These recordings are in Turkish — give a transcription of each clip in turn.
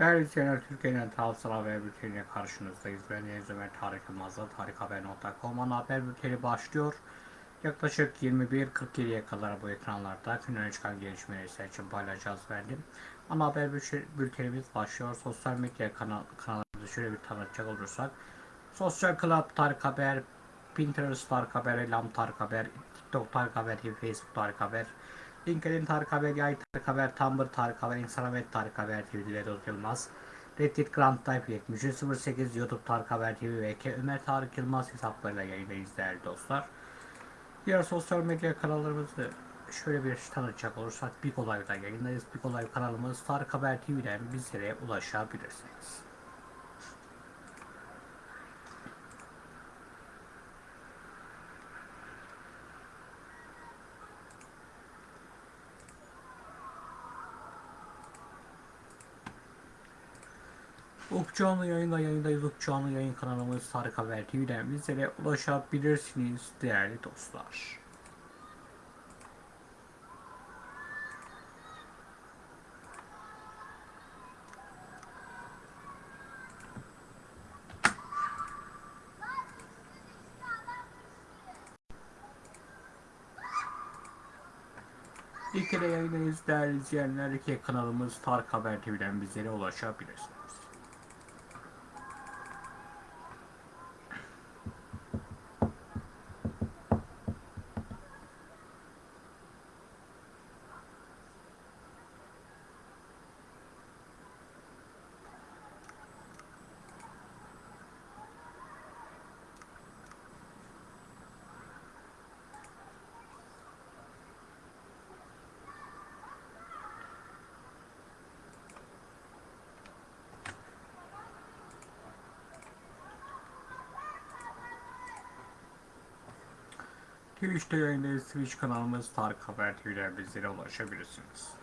Değerli izleyenler, Türkiye'nin tarafsız haber bülteniyle karşınızdayız. Ben Deniz Ömer Tarık Yılmaz'la tarikhaber.com ana haber bülteni başlıyor. Yaklaşık 21.47'ye kadar bu ekranlarda günden çıkan gelişmeleri sizler için paylaşacağız verdim. Ana haber bülte- bültenimiz başlıyor. Sosyal medya kanal, kanalımızı şöyle bir tanıtacak olursak. Sosyal Club Tarık Haber, Pinterest Tarık Haber, Elam Tarık Haber, TikTok Tarık Haber, Facebook Tarık Haber, LinkedIn Tarık Haber, Yay Tarık Haber, Tumblr Tarık Haber, Instagram Tarık Haber TV ve Vedat Yılmaz. Reddit Grand Type 7308 YouTube Tarık Haber TV ve K Ömer Tarık Yılmaz hesaplarıyla yayındayız değerli dostlar. Diğer sosyal medya kanallarımızı şöyle bir tanıtacak olursak Big Olay'da yayındayız. Big Olay kanalımız Tarık Haber TV'den bizlere ulaşabilirsiniz. Canlı yayında yayındayız. Canlı yayın kanalımız Tarık Haber TV'den bizlere ulaşabilirsiniz değerli dostlar. İlk kere yayındayız değerli izleyenler. İki kanalımız Tarık Haber TV'den bizlere ulaşabilirsiniz. Twitch'te yayındayız. Twitch kanalımız Tarık Haber TV'den bizlere ulaşabilirsiniz.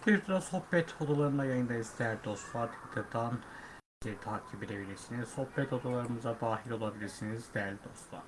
Twitter'da sohbet odalarında yayındayız değerli dostlar. Twitter'dan bizi takip edebilirsiniz. Sohbet odalarımıza dahil olabilirsiniz değerli dostlar.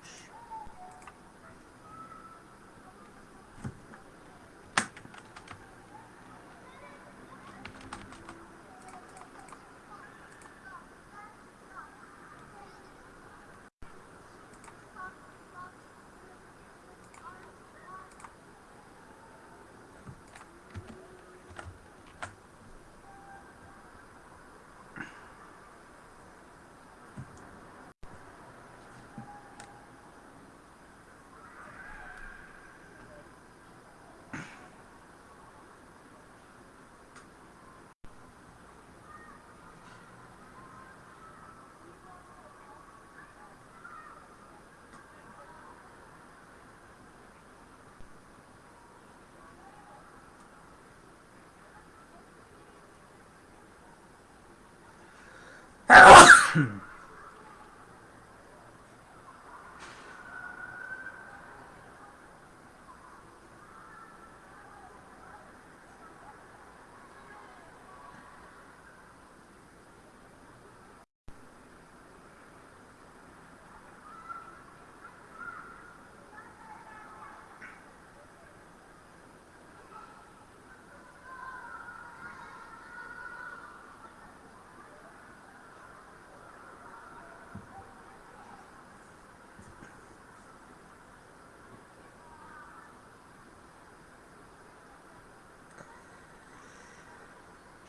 Hmm.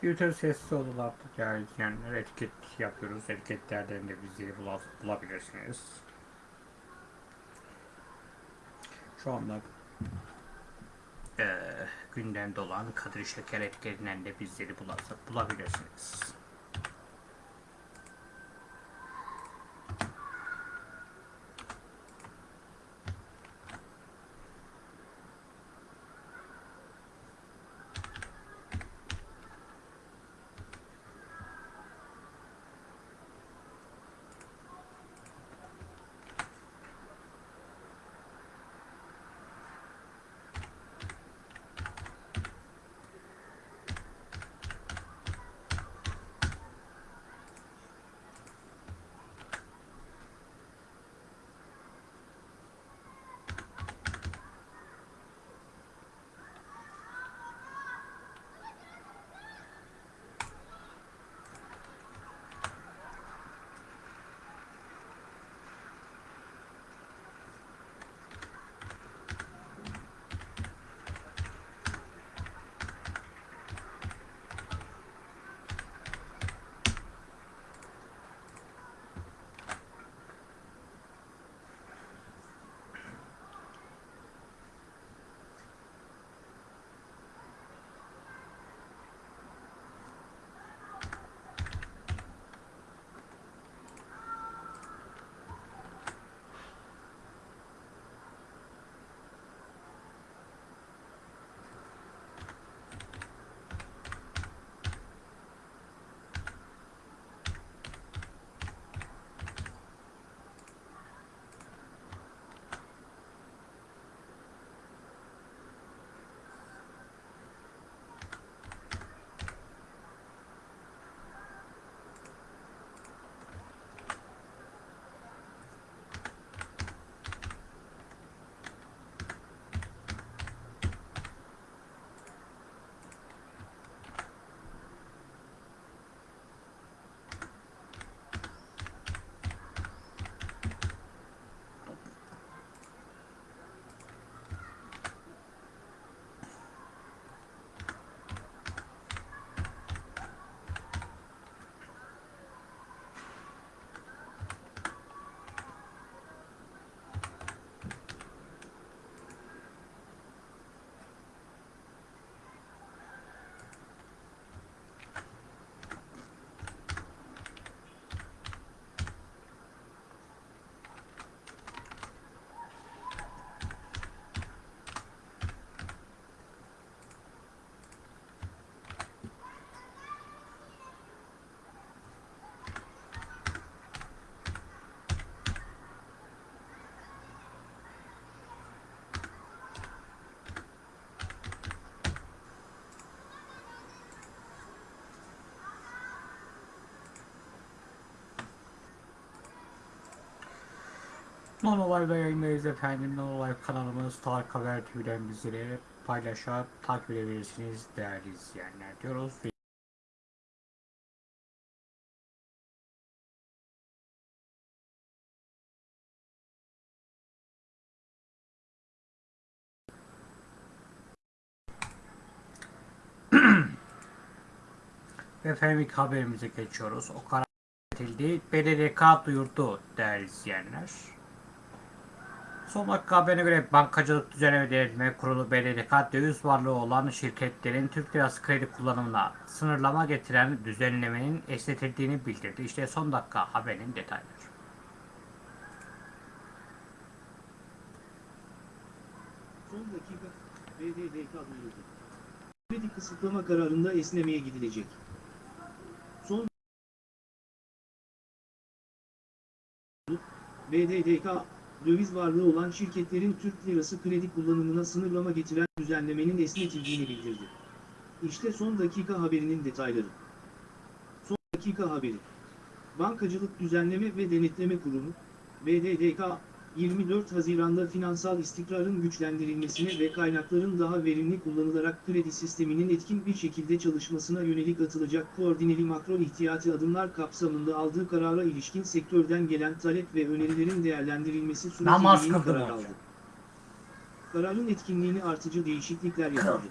Twitter sessiz odalarda değerli izleyenler etiket yapıyoruz. Etiketlerden de bizi bula- bulabilirsiniz. Şu anda eee gündemde olan Kadir Şeker etiketinden de bizleri bula- bulabilirsiniz. Non Olay'da yayındayız efendim. Non Olay kanalımız Tarık Haber TV'den bizleri paylaşıp takip edebilirsiniz değerli izleyenler diyoruz. Efendim ilk haberimize geçiyoruz. O karar edildi. BDDK duyurdu değerli izleyenler. Son dakika haberine göre Bankacılık Düzenleme Denetme Kurulu BDDK döviz varlığı olan şirketlerin Türk lirası kredi kullanımına sınırlama getiren düzenlemenin esnetildiğini bildirdi. İşte son dakika haberin detayları. Son dakika, BDDK duyurdu. Kredi kısıtlama kararında esnemeye gidilecek. Son BDDK, döviz varlığı olan şirketlerin Türk lirası kredi kullanımına sınırlama getiren düzenlemenin esnetildiğini bildirdi. İşte son dakika haberinin detayları. Son dakika haberi. Bankacılık Düzenleme ve Denetleme Kurumu, BDDK, 24 Haziran'da finansal istikrarın güçlendirilmesine ve kaynakların daha verimli kullanılarak kredi sisteminin etkin bir şekilde çalışmasına yönelik atılacak koordineli makro ihtiyati adımlar kapsamında aldığı karara ilişkin sektörden gelen talep ve önerilerin değerlendirilmesi Namaz suretiyle karar aldı. Kararın etkinliğini artıcı değişiklikler yapıldı.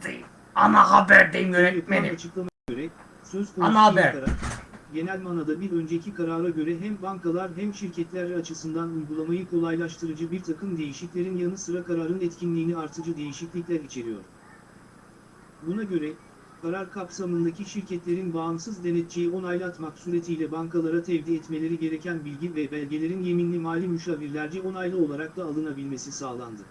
Ana haberdeyim yönetmenim. açıklamaya göre söz Ana konusu haber. yeni karar, genel manada bir önceki karara göre hem bankalar hem şirketler açısından uygulamayı kolaylaştırıcı bir takım değişiklerin yanı sıra kararın etkinliğini artıcı değişiklikler içeriyor. Buna göre, karar kapsamındaki şirketlerin bağımsız denetçiyi onaylatmak suretiyle bankalara tevdi etmeleri gereken bilgi ve belgelerin yeminli mali müşavirlerce onaylı olarak da alınabilmesi sağlandı.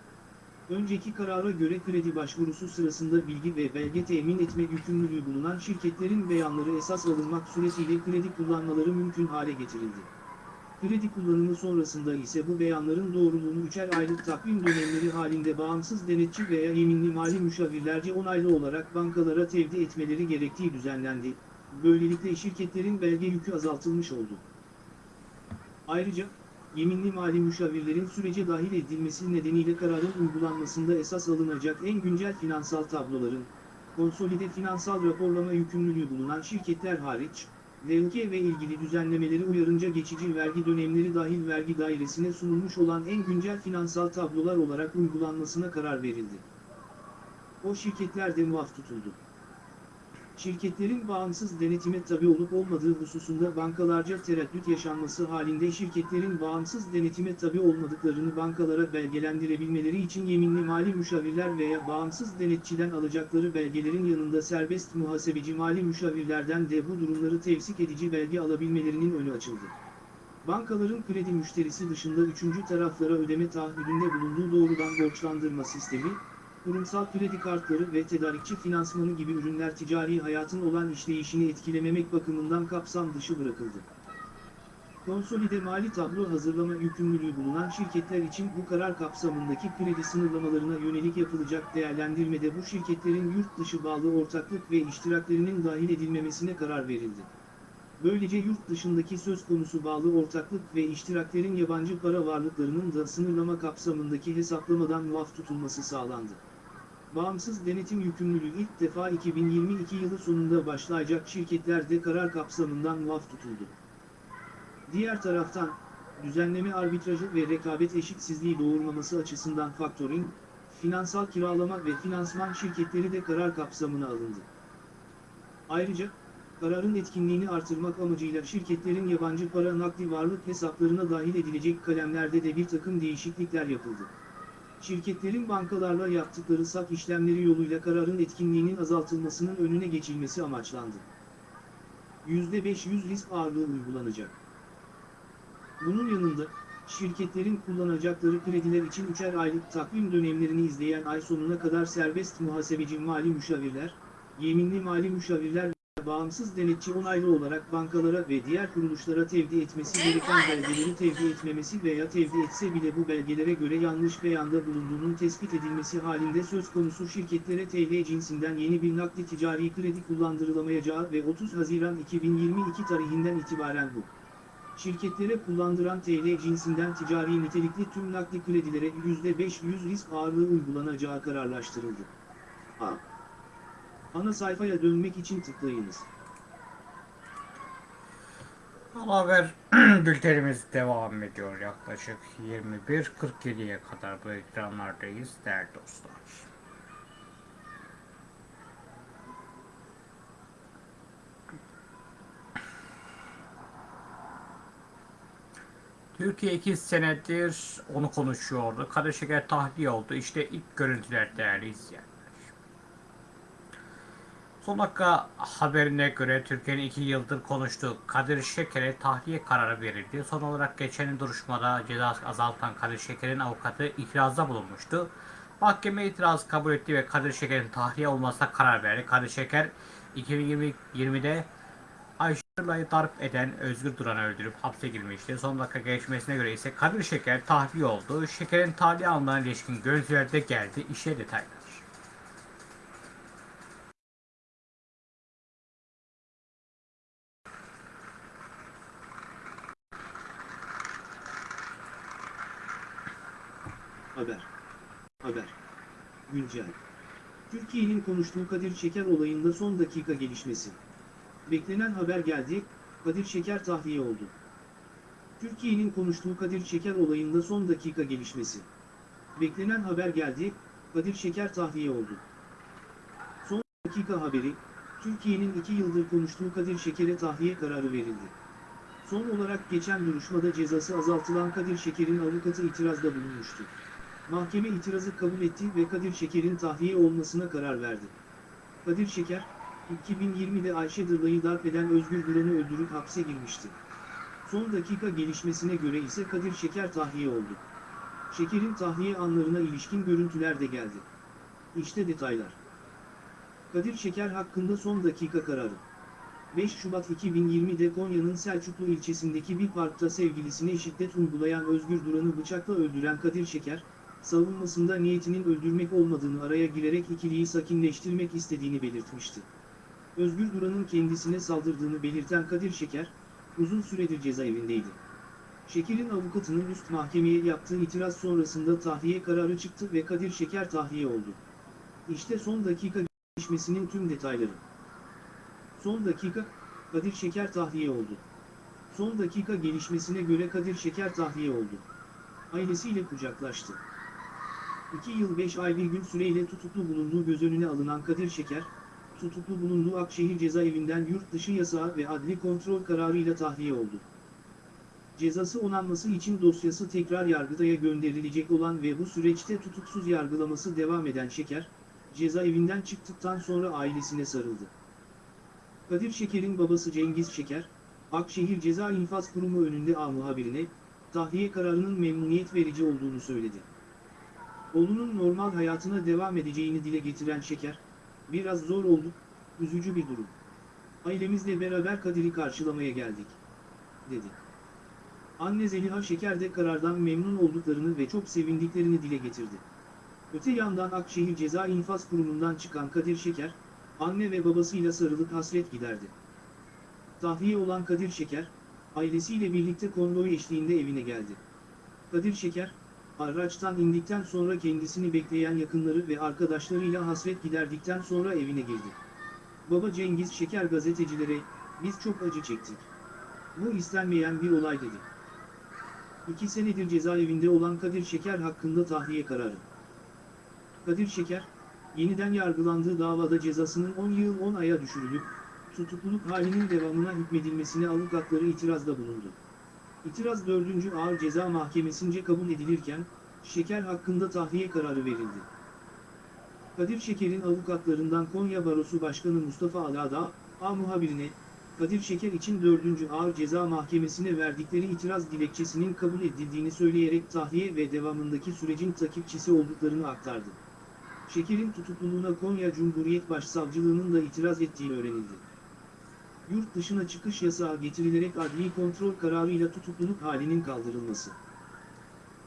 Önceki karara göre kredi başvurusu sırasında bilgi ve belge temin etme yükümlülüğü bulunan şirketlerin beyanları esas alınmak suretiyle kredi kullanmaları mümkün hale getirildi. Kredi kullanımı sonrasında ise bu beyanların doğruluğunu üçer aylık takvim dönemleri halinde bağımsız denetçi veya yeminli mali müşavirlerce onaylı olarak bankalara tevdi etmeleri gerektiği düzenlendi. Böylelikle şirketlerin belge yükü azaltılmış oldu. Ayrıca, yeminli mali müşavirlerin sürece dahil edilmesi nedeniyle kararın uygulanmasında esas alınacak en güncel finansal tabloların, konsolide finansal raporlama yükümlülüğü bulunan şirketler hariç, DLK ve ilgili düzenlemeleri uyarınca geçici vergi dönemleri dahil vergi dairesine sunulmuş olan en güncel finansal tablolar olarak uygulanmasına karar verildi. O şirketler de muaf tutuldu. Şirketlerin bağımsız denetime tabi olup olmadığı hususunda bankalarca tereddüt yaşanması halinde şirketlerin bağımsız denetime tabi olmadıklarını bankalara belgelendirebilmeleri için yeminli mali müşavirler veya bağımsız denetçiden alacakları belgelerin yanında serbest muhasebeci mali müşavirlerden de bu durumları tevsik edici belge alabilmelerinin önü açıldı. Bankaların kredi müşterisi dışında üçüncü taraflara ödeme taahhüdünde bulunduğu doğrudan borçlandırma sistemi, kurumsal kredi kartları ve tedarikçi finansmanı gibi ürünler ticari hayatın olan işleyişini etkilememek bakımından kapsam dışı bırakıldı. Konsolide mali tablo hazırlama yükümlülüğü bulunan şirketler için bu karar kapsamındaki kredi sınırlamalarına yönelik yapılacak değerlendirmede bu şirketlerin yurt dışı bağlı ortaklık ve iştiraklerinin dahil edilmemesine karar verildi. Böylece yurt dışındaki söz konusu bağlı ortaklık ve iştiraklerin yabancı para varlıklarının da sınırlama kapsamındaki hesaplamadan muaf tutulması sağlandı. Bağımsız denetim yükümlülüğü ilk defa 2022 yılı sonunda başlayacak şirketlerde karar kapsamından muaf tutuldu. Diğer taraftan, düzenleme arbitrajı ve rekabet eşitsizliği doğurmaması açısından faktöring, finansal kiralama ve finansman şirketleri de karar kapsamına alındı. Ayrıca, kararın etkinliğini artırmak amacıyla şirketlerin yabancı para nakdi varlık hesaplarına dahil edilecek kalemlerde de bir takım değişiklikler yapıldı. Şirketlerin bankalarla yaptıkları sak işlemleri yoluyla kararın etkinliğinin azaltılmasının önüne geçilmesi amaçlandı. %500 risk ağırlığı uygulanacak. Bunun yanında, şirketlerin kullanacakları krediler için üçer aylık takvim dönemlerini izleyen ay sonuna kadar serbest muhasebeci mali müşavirler, yeminli mali müşavirler bağımsız denetçi onaylı olarak bankalara ve diğer kuruluşlara tevdi etmesi gereken belgeleri tevdi etmemesi veya tevdi etse bile bu belgelere göre yanlış beyanda bulunduğunun tespit edilmesi halinde söz konusu şirketlere TL cinsinden yeni bir nakdi ticari kredi kullandırılamayacağı ve 30 Haziran 2022 tarihinden itibaren bu şirketlere kullandıran TL cinsinden ticari nitelikli tüm nakli kredilere %500 risk ağırlığı uygulanacağı kararlaştırıldı. A. Ana sayfaya dönmek için tıklayınız. Haber bültenimiz devam ediyor yaklaşık 21.47'ye kadar bu ekranlardayız değerli dostlar. Türkiye iki senedir onu konuşuyordu. Kadir Şeker tahliye oldu. İşte ilk görüntüler değerli izleyenler. Son dakika haberine göre Türkiye'nin iki yıldır konuştuğu Kadir Şeker'e tahliye kararı verildi. Son olarak geçen duruşmada ceza azaltan Kadir Şeker'in avukatı itirazda bulunmuştu. Mahkeme itirazı kabul etti ve Kadir Şeker'in tahliye olmasına karar verdi. Kadir Şeker 2020'de Ayşe Nurlay'ı darp eden Özgür Duran'ı öldürüp hapse girmişti. Son dakika gelişmesine göre ise Kadir Şeker tahliye oldu. Şeker'in tahliye alınana ilişkin görüntüler de geldi. İşe detaylar. Haber. Haber. Güncel. Türkiye'nin konuştuğu Kadir Şeker olayında son dakika gelişmesi. Beklenen haber geldi, Kadir Şeker tahliye oldu. Türkiye'nin konuştuğu Kadir Şeker olayında son dakika gelişmesi. Beklenen haber geldi, Kadir Şeker tahliye oldu. Son dakika haberi, Türkiye'nin iki yıldır konuştuğu Kadir Şeker'e tahliye kararı verildi. Son olarak geçen duruşmada cezası azaltılan Kadir Şeker'in avukatı itirazda bulunmuştu. Mahkeme itirazı kabul etti ve Kadir Şeker'in tahliye olmasına karar verdi. Kadir Şeker, 2020'de Ayşe Dırlay'ı darp eden Özgür Duran'ı öldürüp hapse girmişti. Son dakika gelişmesine göre ise Kadir Şeker tahliye oldu. Şeker'in tahliye anlarına ilişkin görüntüler de geldi. İşte detaylar. Kadir Şeker hakkında son dakika kararı. 5 Şubat 2020'de Konya'nın Selçuklu ilçesindeki bir parkta sevgilisine şiddet uygulayan Özgür Duran'ı bıçakla öldüren Kadir Şeker, savunmasında niyetinin öldürmek olmadığını araya girerek ikiliyi sakinleştirmek istediğini belirtmişti. Özgür Duran'ın kendisine saldırdığını belirten Kadir Şeker, uzun süredir cezaevindeydi. Şeker'in avukatının üst mahkemeye yaptığı itiraz sonrasında tahliye kararı çıktı ve Kadir Şeker tahliye oldu. İşte son dakika gelişmesinin tüm detayları. Son dakika, Kadir Şeker tahliye oldu. Son dakika gelişmesine göre Kadir Şeker tahliye oldu. Ailesiyle kucaklaştı. 2 yıl 5 ay bir gün süreyle tutuklu bulunduğu göz önüne alınan Kadir Şeker, tutuklu bulunduğu Akşehir cezaevinden yurt dışı yasağı ve adli kontrol kararıyla tahliye oldu. Cezası onanması için dosyası tekrar Yargıtay'a gönderilecek olan ve bu süreçte tutuksuz yargılaması devam eden Şeker, cezaevinden çıktıktan sonra ailesine sarıldı. Kadir Şeker'in babası Cengiz Şeker, Akşehir Ceza İnfaz Kurumu önünde A muhabirine, tahliye kararının memnuniyet verici olduğunu söyledi. Oğlunun normal hayatına devam edeceğini dile getiren Şeker, biraz zor oldu, üzücü bir durum. Ailemizle beraber Kadir'i karşılamaya geldik, dedi. Anne Zeliha Şeker de karardan memnun olduklarını ve çok sevindiklerini dile getirdi. Öte yandan Akşehir Ceza İnfaz Kurumu'ndan çıkan Kadir Şeker, anne ve babasıyla sarılıp hasret giderdi. Tahliye olan Kadir Şeker, ailesiyle birlikte konvoy eşliğinde evine geldi. Kadir Şeker, araçtan indikten sonra kendisini bekleyen yakınları ve arkadaşlarıyla hasret giderdikten sonra evine girdi. Baba Cengiz Şeker gazetecilere, biz çok acı çektik. Bu istenmeyen bir olay dedi. İki senedir cezaevinde olan Kadir Şeker hakkında tahliye kararı. Kadir Şeker, yeniden yargılandığı davada cezasının 10 yıl 10 aya düşürülüp, tutukluluk halinin devamına hükmedilmesine avukatları itirazda bulundu. İtiraz 4. Ağır Ceza Mahkemesi'nce kabul edilirken, Şeker hakkında tahliye kararı verildi. Kadir Şeker'in avukatlarından Konya Barosu Başkanı Mustafa Alada, A muhabirine, Kadir Şeker için 4. Ağır Ceza Mahkemesi'ne verdikleri itiraz dilekçesinin kabul edildiğini söyleyerek tahliye ve devamındaki sürecin takipçisi olduklarını aktardı. Şeker'in tutukluluğuna Konya Cumhuriyet Başsavcılığının da itiraz ettiği öğrenildi. Yurt dışına çıkış yasağı getirilerek adli kontrol kararıyla tutukluluk halinin kaldırılması.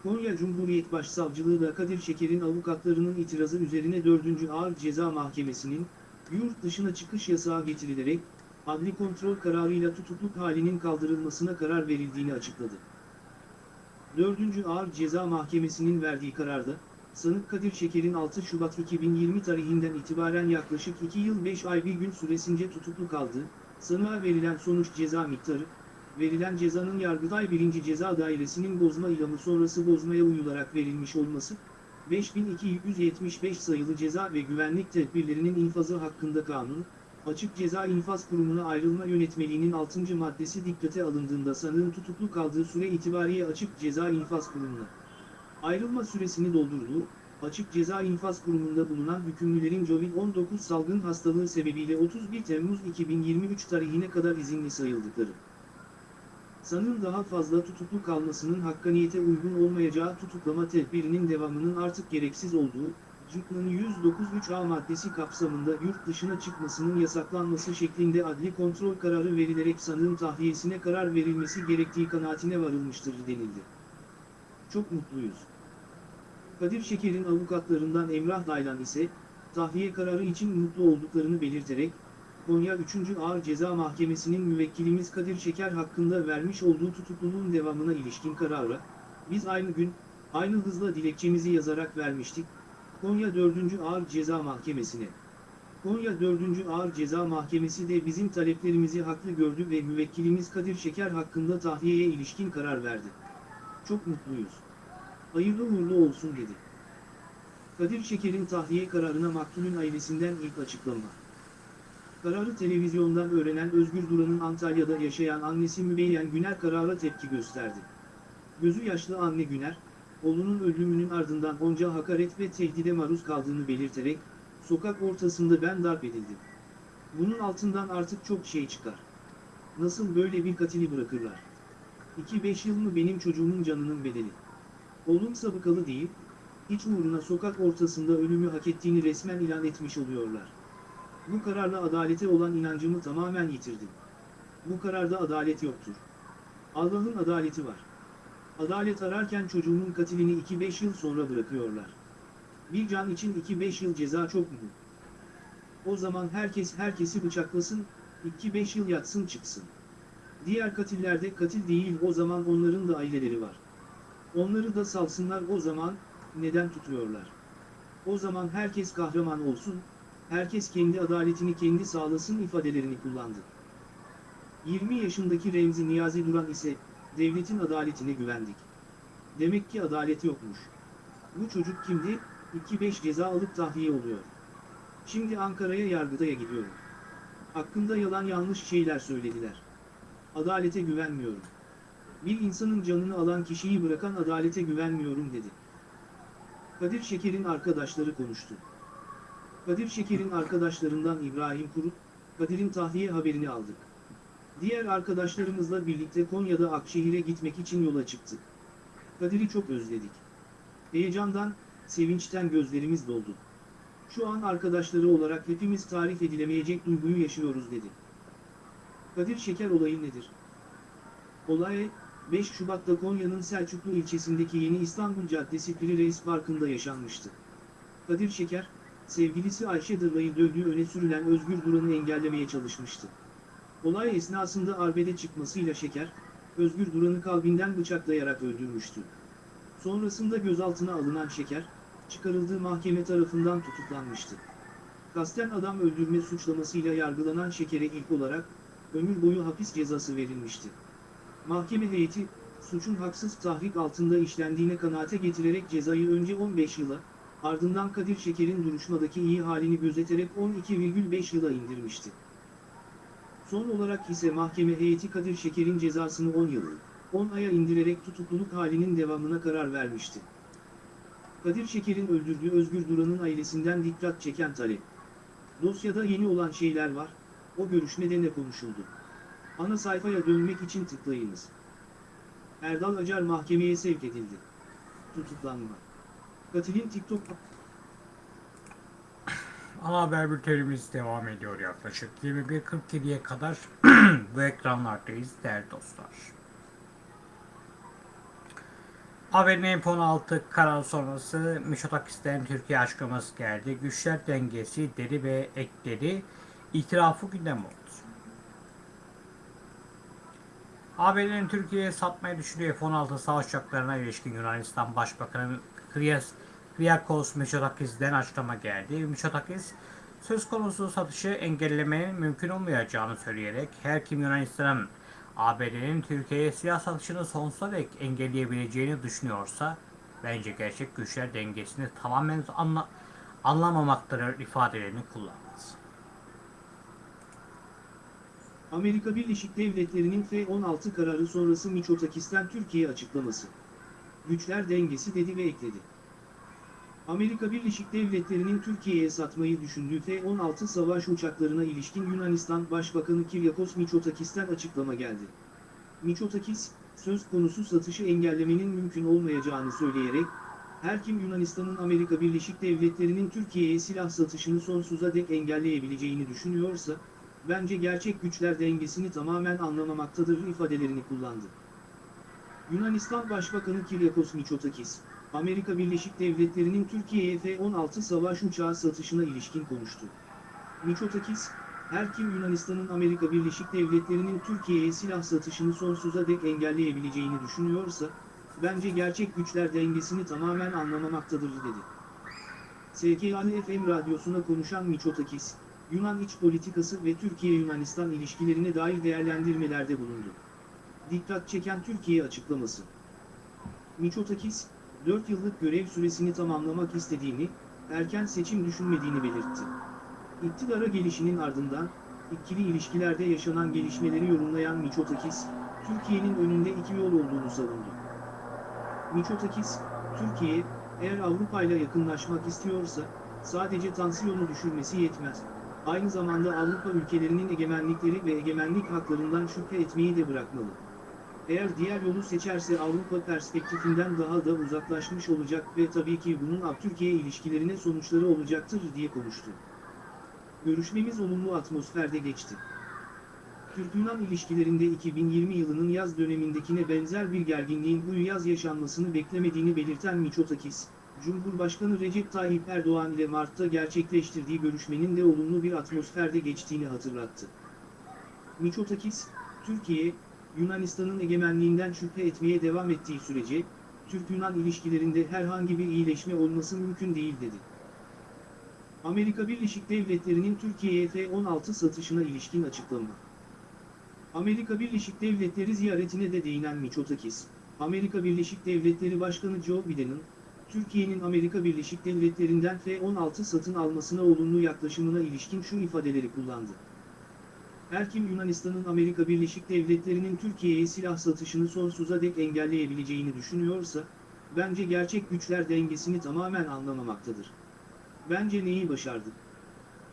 Konya Cumhuriyet Başsavcılığı da Kadir Şeker'in avukatlarının itirazı üzerine 4. Ağır Ceza Mahkemesi'nin, yurt dışına çıkış yasağı getirilerek, adli kontrol kararıyla tutukluk halinin kaldırılmasına karar verildiğini açıkladı. 4. Ağır Ceza Mahkemesi'nin verdiği kararda, sanık Kadir Şeker'in 6 Şubat 2020 tarihinden itibaren yaklaşık 2 yıl 5 ay bir gün süresince tutuklu kaldığı, sanığa verilen sonuç ceza miktarı, verilen cezanın Yargıtay 1. Ceza Dairesi'nin bozma ilamı sonrası bozmaya uyularak verilmiş olması, 5275 sayılı ceza ve güvenlik tedbirlerinin infazı hakkında kanun, Açık Ceza İnfaz Kurumu'na ayrılma yönetmeliğinin 6. maddesi dikkate alındığında sanığın tutuklu kaldığı süre itibariyle Açık Ceza İnfaz Kurumu'na ayrılma süresini doldurduğu, Açık Ceza İnfaz Kurumu'nda bulunan hükümlülerin COVID-19 salgın hastalığı sebebiyle 31 Temmuz 2023 tarihine kadar izinli sayıldıkları. Sanığın daha fazla tutuklu kalmasının hakkaniyete uygun olmayacağı tutuklama tedbirinin devamının artık gereksiz olduğu, Cükla'nın 109.3a maddesi kapsamında yurt dışına çıkmasının yasaklanması şeklinde adli kontrol kararı verilerek sanığın tahliyesine karar verilmesi gerektiği kanaatine varılmıştır denildi. Çok mutluyuz. Kadir Şeker'in avukatlarından Emrah Daylan ise, tahliye kararı için mutlu olduklarını belirterek, Konya 3. Ağır Ceza Mahkemesi'nin müvekkilimiz Kadir Şeker hakkında vermiş olduğu tutukluluğun devamına ilişkin karara, biz aynı gün, aynı hızla dilekçemizi yazarak vermiştik, Konya 4. Ağır Ceza Mahkemesi'ne. Konya 4. Ağır Ceza Mahkemesi de bizim taleplerimizi haklı gördü ve müvekkilimiz Kadir Şeker hakkında tahliyeye ilişkin karar verdi. Çok mutluyuz. Hayırlı uğurlu olsun dedi. Kadir Şeker'in tahliye kararına maktulün ailesinden ilk açıklama. Kararı televizyondan öğrenen Özgür Duran'ın Antalya'da yaşayan annesi Mübeyyen Güner karara tepki gösterdi. Gözü yaşlı anne Güner, oğlunun ölümünün ardından onca hakaret ve tehdide maruz kaldığını belirterek, sokak ortasında ben darp edildim. Bunun altından artık çok şey çıkar. Nasıl böyle bir katili bırakırlar? 2-5 yıl mı benim çocuğumun canının bedeli? Oğlum sabıkalı değil, hiç uğruna sokak ortasında ölümü hak ettiğini resmen ilan etmiş oluyorlar. Bu kararla adalete olan inancımı tamamen yitirdim. Bu kararda adalet yoktur. Allah'ın adaleti var. Adalet ararken çocuğunun katilini 2-5 yıl sonra bırakıyorlar. Bir can için 2-5 yıl ceza çok mu? O zaman herkes herkesi bıçaklasın, 2-5 yıl yatsın çıksın. Diğer katillerde katil değil o zaman onların da aileleri var. Onları da salsınlar o zaman, neden tutuyorlar? O zaman herkes kahraman olsun, herkes kendi adaletini kendi sağlasın ifadelerini kullandı. 20 yaşındaki Remzi Niyazi Duran ise, devletin adaletine güvendik. Demek ki adalet yokmuş. Bu çocuk kimdi? 2-5 ceza alıp tahliye oluyor. Şimdi Ankara'ya yargıtaya gidiyorum. Hakkında yalan yanlış şeyler söylediler. Adalete güvenmiyorum. Bir insanın canını alan kişiyi bırakan adalete güvenmiyorum dedi. Kadir Şeker'in arkadaşları konuştu. Kadir Şeker'in arkadaşlarından İbrahim Kurut, Kadir'in tahliye haberini aldık. Diğer arkadaşlarımızla birlikte Konya'da Akşehir'e gitmek için yola çıktık. Kadir'i çok özledik. Heyecandan, sevinçten gözlerimiz doldu. Şu an arkadaşları olarak hepimiz tarif edilemeyecek duyguyu yaşıyoruz dedi. Kadir Şeker olayı nedir? Olay, 5 Şubat'ta Konya'nın Selçuklu ilçesindeki Yeni İstanbul Caddesi Piri Reis Parkı'nda yaşanmıştı. Kadir Şeker, sevgilisi Ayşe Dırlay'ı dövdüğü öne sürülen Özgür Duran'ı engellemeye çalışmıştı. Olay esnasında arbede çıkmasıyla Şeker, Özgür Duran'ı kalbinden bıçaklayarak öldürmüştü. Sonrasında gözaltına alınan Şeker, çıkarıldığı mahkeme tarafından tutuklanmıştı. Kasten adam öldürme suçlamasıyla yargılanan Şeker'e ilk olarak, ömür boyu hapis cezası verilmişti. Mahkeme heyeti, suçun haksız tahrik altında işlendiğine kanaate getirerek cezayı önce 15 yıla, ardından Kadir Şeker'in duruşmadaki iyi halini gözeterek 12,5 yıla indirmişti. Son olarak ise mahkeme heyeti Kadir Şeker'in cezasını 10 yıl, 10 aya indirerek tutukluluk halinin devamına karar vermişti. Kadir Şeker'in öldürdüğü Özgür Duran'ın ailesinden dikkat çeken talep. Dosyada yeni olan şeyler var, o görüşmede ne konuşuldu? Ana sayfaya dönmek için tıklayınız. Erdal Acar mahkemeye sevk edildi. Tutuklanma. Katilin TikTok Ana haber bültenimiz devam ediyor yaklaşık 21.47'ye kadar bu ekranlardayız değerli dostlar. Haberin MP16 karar sonrası Mişotakis'ten Türkiye açıklaması geldi. Güçler dengesi dedi ve ekleri itirafı gündem oldu. ABD'nin Türkiye'ye satmayı düşündüğü F-16 savaş uçaklarına ilişkin Yunanistan Başbakanı Krias Kyriakos Mitsotakis'den açıklama geldi. Mitsotakis, söz konusu satışı engellemenin mümkün olmayacağını söyleyerek her kim Yunanistan'ın ABD'nin Türkiye'ye silah satışını sonsuza dek engelleyebileceğini düşünüyorsa bence gerçek güçler dengesini tamamen anla anlamamaktadır ifadelerini kullandı. Amerika Birleşik Devletleri'nin F-16 kararı sonrası Miçotakis'ten Türkiye açıklaması. Güçler dengesi dedi ve ekledi. Amerika Birleşik Devletleri'nin Türkiye'ye satmayı düşündüğü F-16 savaş uçaklarına ilişkin Yunanistan Başbakanı Kyriakos Mitsotakis'ten açıklama geldi. Mitsotakis, söz konusu satışı engellemenin mümkün olmayacağını söyleyerek, her kim Yunanistan'ın Amerika Birleşik Devletleri'nin Türkiye'ye silah satışını sonsuza dek engelleyebileceğini düşünüyorsa, bence gerçek güçler dengesini tamamen anlamamaktadır ifadelerini kullandı. Yunanistan Başbakanı Kyriakos Mitsotakis, Amerika Birleşik Devletleri'nin Türkiye'ye F-16 savaş uçağı satışına ilişkin konuştu. Mitsotakis, her kim Yunanistan'ın Amerika Birleşik Devletleri'nin Türkiye'ye silah satışını sonsuza dek engelleyebileceğini düşünüyorsa, bence gerçek güçler dengesini tamamen anlamamaktadır dedi. SKAN FM radyosuna konuşan Mitsotakis, Yunan iç politikası ve Türkiye-Yunanistan ilişkilerine dair değerlendirmelerde bulundu. Dikkat çeken Türkiye açıklaması. Mitsotakis, 4 yıllık görev süresini tamamlamak istediğini, erken seçim düşünmediğini belirtti. İktidara gelişinin ardından, ikili ilişkilerde yaşanan gelişmeleri yorumlayan Mitsotakis, Türkiye'nin önünde iki yol olduğunu savundu. Mitsotakis, Türkiye, eğer Avrupa ile yakınlaşmak istiyorsa, sadece tansiyonu düşürmesi yetmez. Aynı zamanda Avrupa ülkelerinin egemenlikleri ve egemenlik haklarından şüphe etmeyi de bırakmalı. Eğer diğer yolu seçerse Avrupa perspektifinden daha da uzaklaşmış olacak ve tabii ki bunun Türkiye ilişkilerine sonuçları olacaktır diye konuştu. Görüşmemiz olumlu atmosferde geçti. Türk-Yunan ilişkilerinde 2020 yılının yaz dönemindekine benzer bir gerginliğin bu yaz yaşanmasını beklemediğini belirten Mitsotakis, Cumhurbaşkanı Recep Tayyip Erdoğan ile Mart'ta gerçekleştirdiği görüşmenin de olumlu bir atmosferde geçtiğini hatırlattı. Mitsotakis, Türkiye, Yunanistan'ın egemenliğinden şüphe etmeye devam ettiği sürece, Türk-Yunan ilişkilerinde herhangi bir iyileşme olması mümkün değil dedi. Amerika Birleşik Devletleri'nin Türkiye'ye F-16 satışına ilişkin açıklama. Amerika Birleşik Devletleri ziyaretine de değinen Mitsotakis, Amerika Birleşik Devletleri Başkanı Joe Biden'ın, Türkiye'nin Amerika Birleşik Devletleri'nden F-16 satın almasına olumlu yaklaşımına ilişkin şu ifadeleri kullandı. Her kim Yunanistan'ın Amerika Birleşik Devletleri'nin Türkiye'ye silah satışını sonsuza dek engelleyebileceğini düşünüyorsa, bence gerçek güçler dengesini tamamen anlamamaktadır. Bence neyi başardı?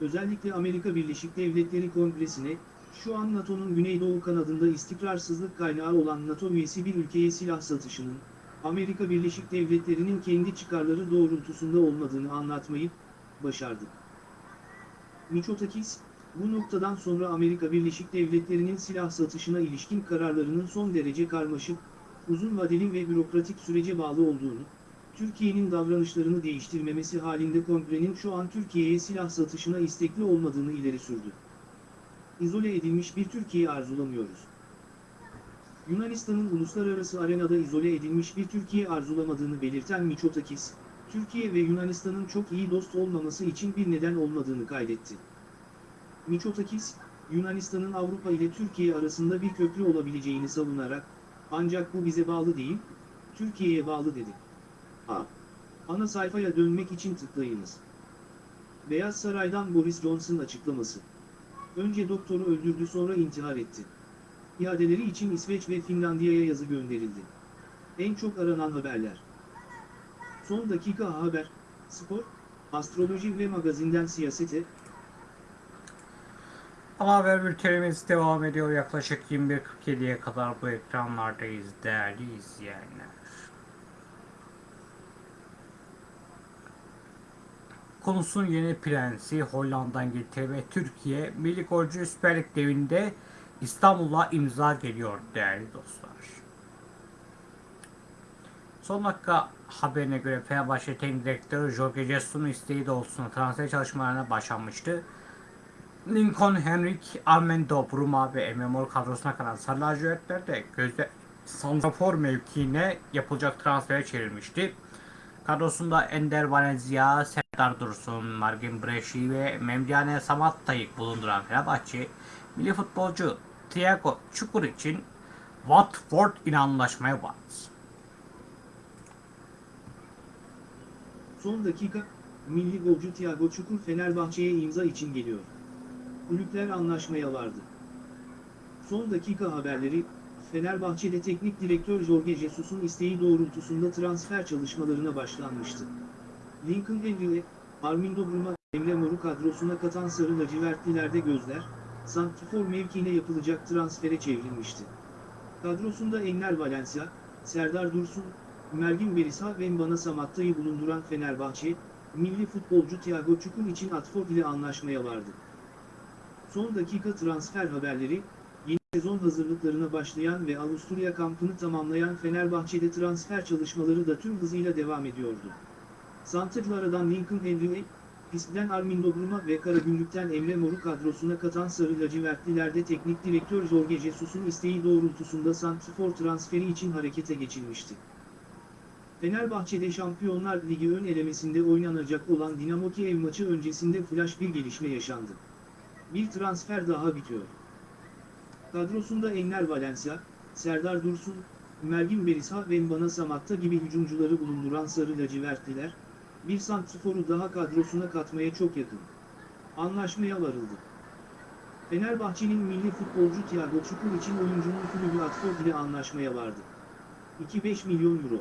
Özellikle Amerika Birleşik Devletleri Kongresi'ne, şu an NATO'nun Güneydoğu kanadında istikrarsızlık kaynağı olan NATO üyesi bir ülkeye silah satışının, Amerika Birleşik Devletleri'nin kendi çıkarları doğrultusunda olmadığını anlatmayı başardı. Mitsotakis, bu noktadan sonra Amerika Birleşik Devletleri'nin silah satışına ilişkin kararlarının son derece karmaşık, uzun vadeli ve bürokratik sürece bağlı olduğunu, Türkiye'nin davranışlarını değiştirmemesi halinde kongrenin şu an Türkiye'ye silah satışına istekli olmadığını ileri sürdü. İzole edilmiş bir Türkiye arzulamıyoruz. Yunanistan'ın uluslararası arenada izole edilmiş bir Türkiye arzulamadığını belirten Mitsotakis, Türkiye ve Yunanistan'ın çok iyi dost olmaması için bir neden olmadığını kaydetti. Mitsotakis, Yunanistan'ın Avrupa ile Türkiye arasında bir köprü olabileceğini savunarak, ancak bu bize bağlı değil, Türkiye'ye bağlı dedi. A. Ana sayfaya dönmek için tıklayınız. Beyaz Saray'dan Boris Johnson açıklaması. Önce doktoru öldürdü sonra intihar etti. İadeleri için İsveç ve Finlandiya'ya yazı gönderildi. En çok aranan haberler. Son dakika haber, spor, astroloji ve magazinden siyasete, Ama haber bültenimiz devam ediyor. Yaklaşık 21.47'ye kadar bu ekranlardayız değerli izleyenler. Konusun yeni prensi Hollanda'dan getirdi ve Türkiye Milli Golcü Süper Lig devinde İstanbul'a imza geliyor değerli dostlar. Son dakika haberine göre Fenerbahçe Teknik Direktörü Jorge Jesus'un isteği doğrultusunda transfer çalışmalarına başlanmıştı. Lincoln Henrik, Armando Bruma ve Emre kadrosuna kalan Sarı lacivertler de gözde santrafor mevkiine yapılacak transfere çevrilmişti. Kadrosunda Ender Valencia, Serdar Dursun, Margin Breşi ve Memdiane Samatta'yı bulunduran Fenerbahçe, milli futbolcu Thiago Çukur için Watford ile anlaşmaya vardı. Son dakika, milli golcü Thiago Çukur Fenerbahçe'ye imza için geliyor. Kulüpler anlaşmaya vardı. Son dakika haberleri, Fenerbahçe'de teknik direktör Jorge Jesus'un isteği doğrultusunda transfer çalışmalarına başlanmıştı. Lincoln Henry, Armindo Bruma, Emre Mor'u kadrosuna katan Sarı lacivertlilerde gözler, Santifor mevkiine yapılacak transfere çevrilmişti. Kadrosunda Enner Valencia, Serdar Dursun, Mergin Berisha ve Mbana Samatta'yı bulunduran Fenerbahçe, milli futbolcu Thiago Çukur için Atford ile anlaşmaya vardı. Son dakika transfer haberleri, yeni sezon hazırlıklarına başlayan ve Avusturya kampını tamamlayan Fenerbahçe'de transfer çalışmaları da tüm hızıyla devam ediyordu. Santrlardan Lincoln Henry, Pisp'den Armindo Bruma ve Karagümrük'ten Emre Mor'u kadrosuna katan Sarı lacivertlilerde teknik direktör Jorge Jesus'un isteği doğrultusunda Santrfor transferi için harekete geçilmişti. Fenerbahçe'de Şampiyonlar Ligi ön elemesinde oynanacak olan Dinamo Kiev maçı öncesinde flash bir gelişme yaşandı. Bir transfer daha bitiyor. Kadrosunda Enner Valencia, Serdar Dursun, Mergin Berisha ve Mbana Samatta gibi hücumcuları bulunduran Sarı lacivertliler, bir santriforu daha kadrosuna katmaya çok yakın. Anlaşmaya varıldı. Fenerbahçe'nin milli futbolcu Thiago Çukur için oyuncunun kulübü Atford ile anlaşmaya vardı. 2-5 milyon euro.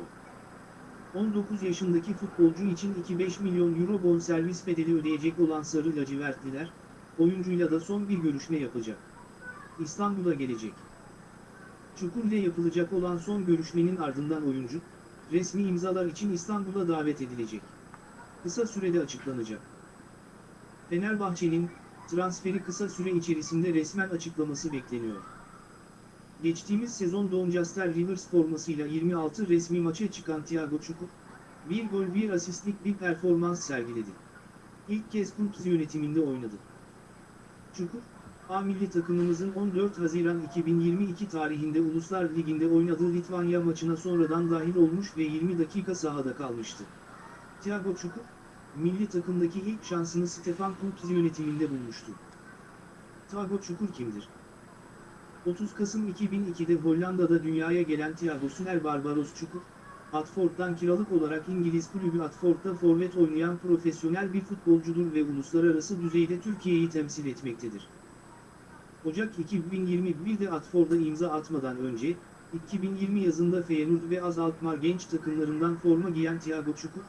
19 yaşındaki futbolcu için 2-5 milyon euro bonservis bedeli ödeyecek olan Sarı lacivertliler, oyuncuyla da son bir görüşme yapacak. İstanbul'a gelecek. Çukur ile yapılacak olan son görüşmenin ardından oyuncu, resmi imzalar için İstanbul'a davet edilecek. Kısa sürede açıklanacak. Fenerbahçe'nin, transferi kısa süre içerisinde resmen açıklaması bekleniyor. Geçtiğimiz sezon Doncaster Rivers formasıyla 26 resmi maça çıkan Thiago Çukur, bir gol bir asistlik bir performans sergiledi. İlk kez Kultz yönetiminde oynadı. Çukur, A milli takımımızın 14 Haziran 2022 tarihinde Uluslar Ligi'nde oynadığı Litvanya maçına sonradan dahil olmuş ve 20 dakika sahada kalmıştı. Thiago Çukur, milli takımdaki ilk şansını Stefan Kultz yönetiminde bulmuştu. Thiago Çukur kimdir? 30 Kasım 2002'de Hollanda'da dünyaya gelen Thiago Süner Barbaros Çukur, Watford'dan kiralık olarak İngiliz kulübü Watford'da forvet oynayan profesyonel bir futbolcudur ve uluslararası düzeyde Türkiye'yi temsil etmektedir. Ocak 2021'de Watford'a imza atmadan önce, 2020 yazında Feyenoord ve Az Alkmaar genç takımlarından forma giyen Thiago Çukur,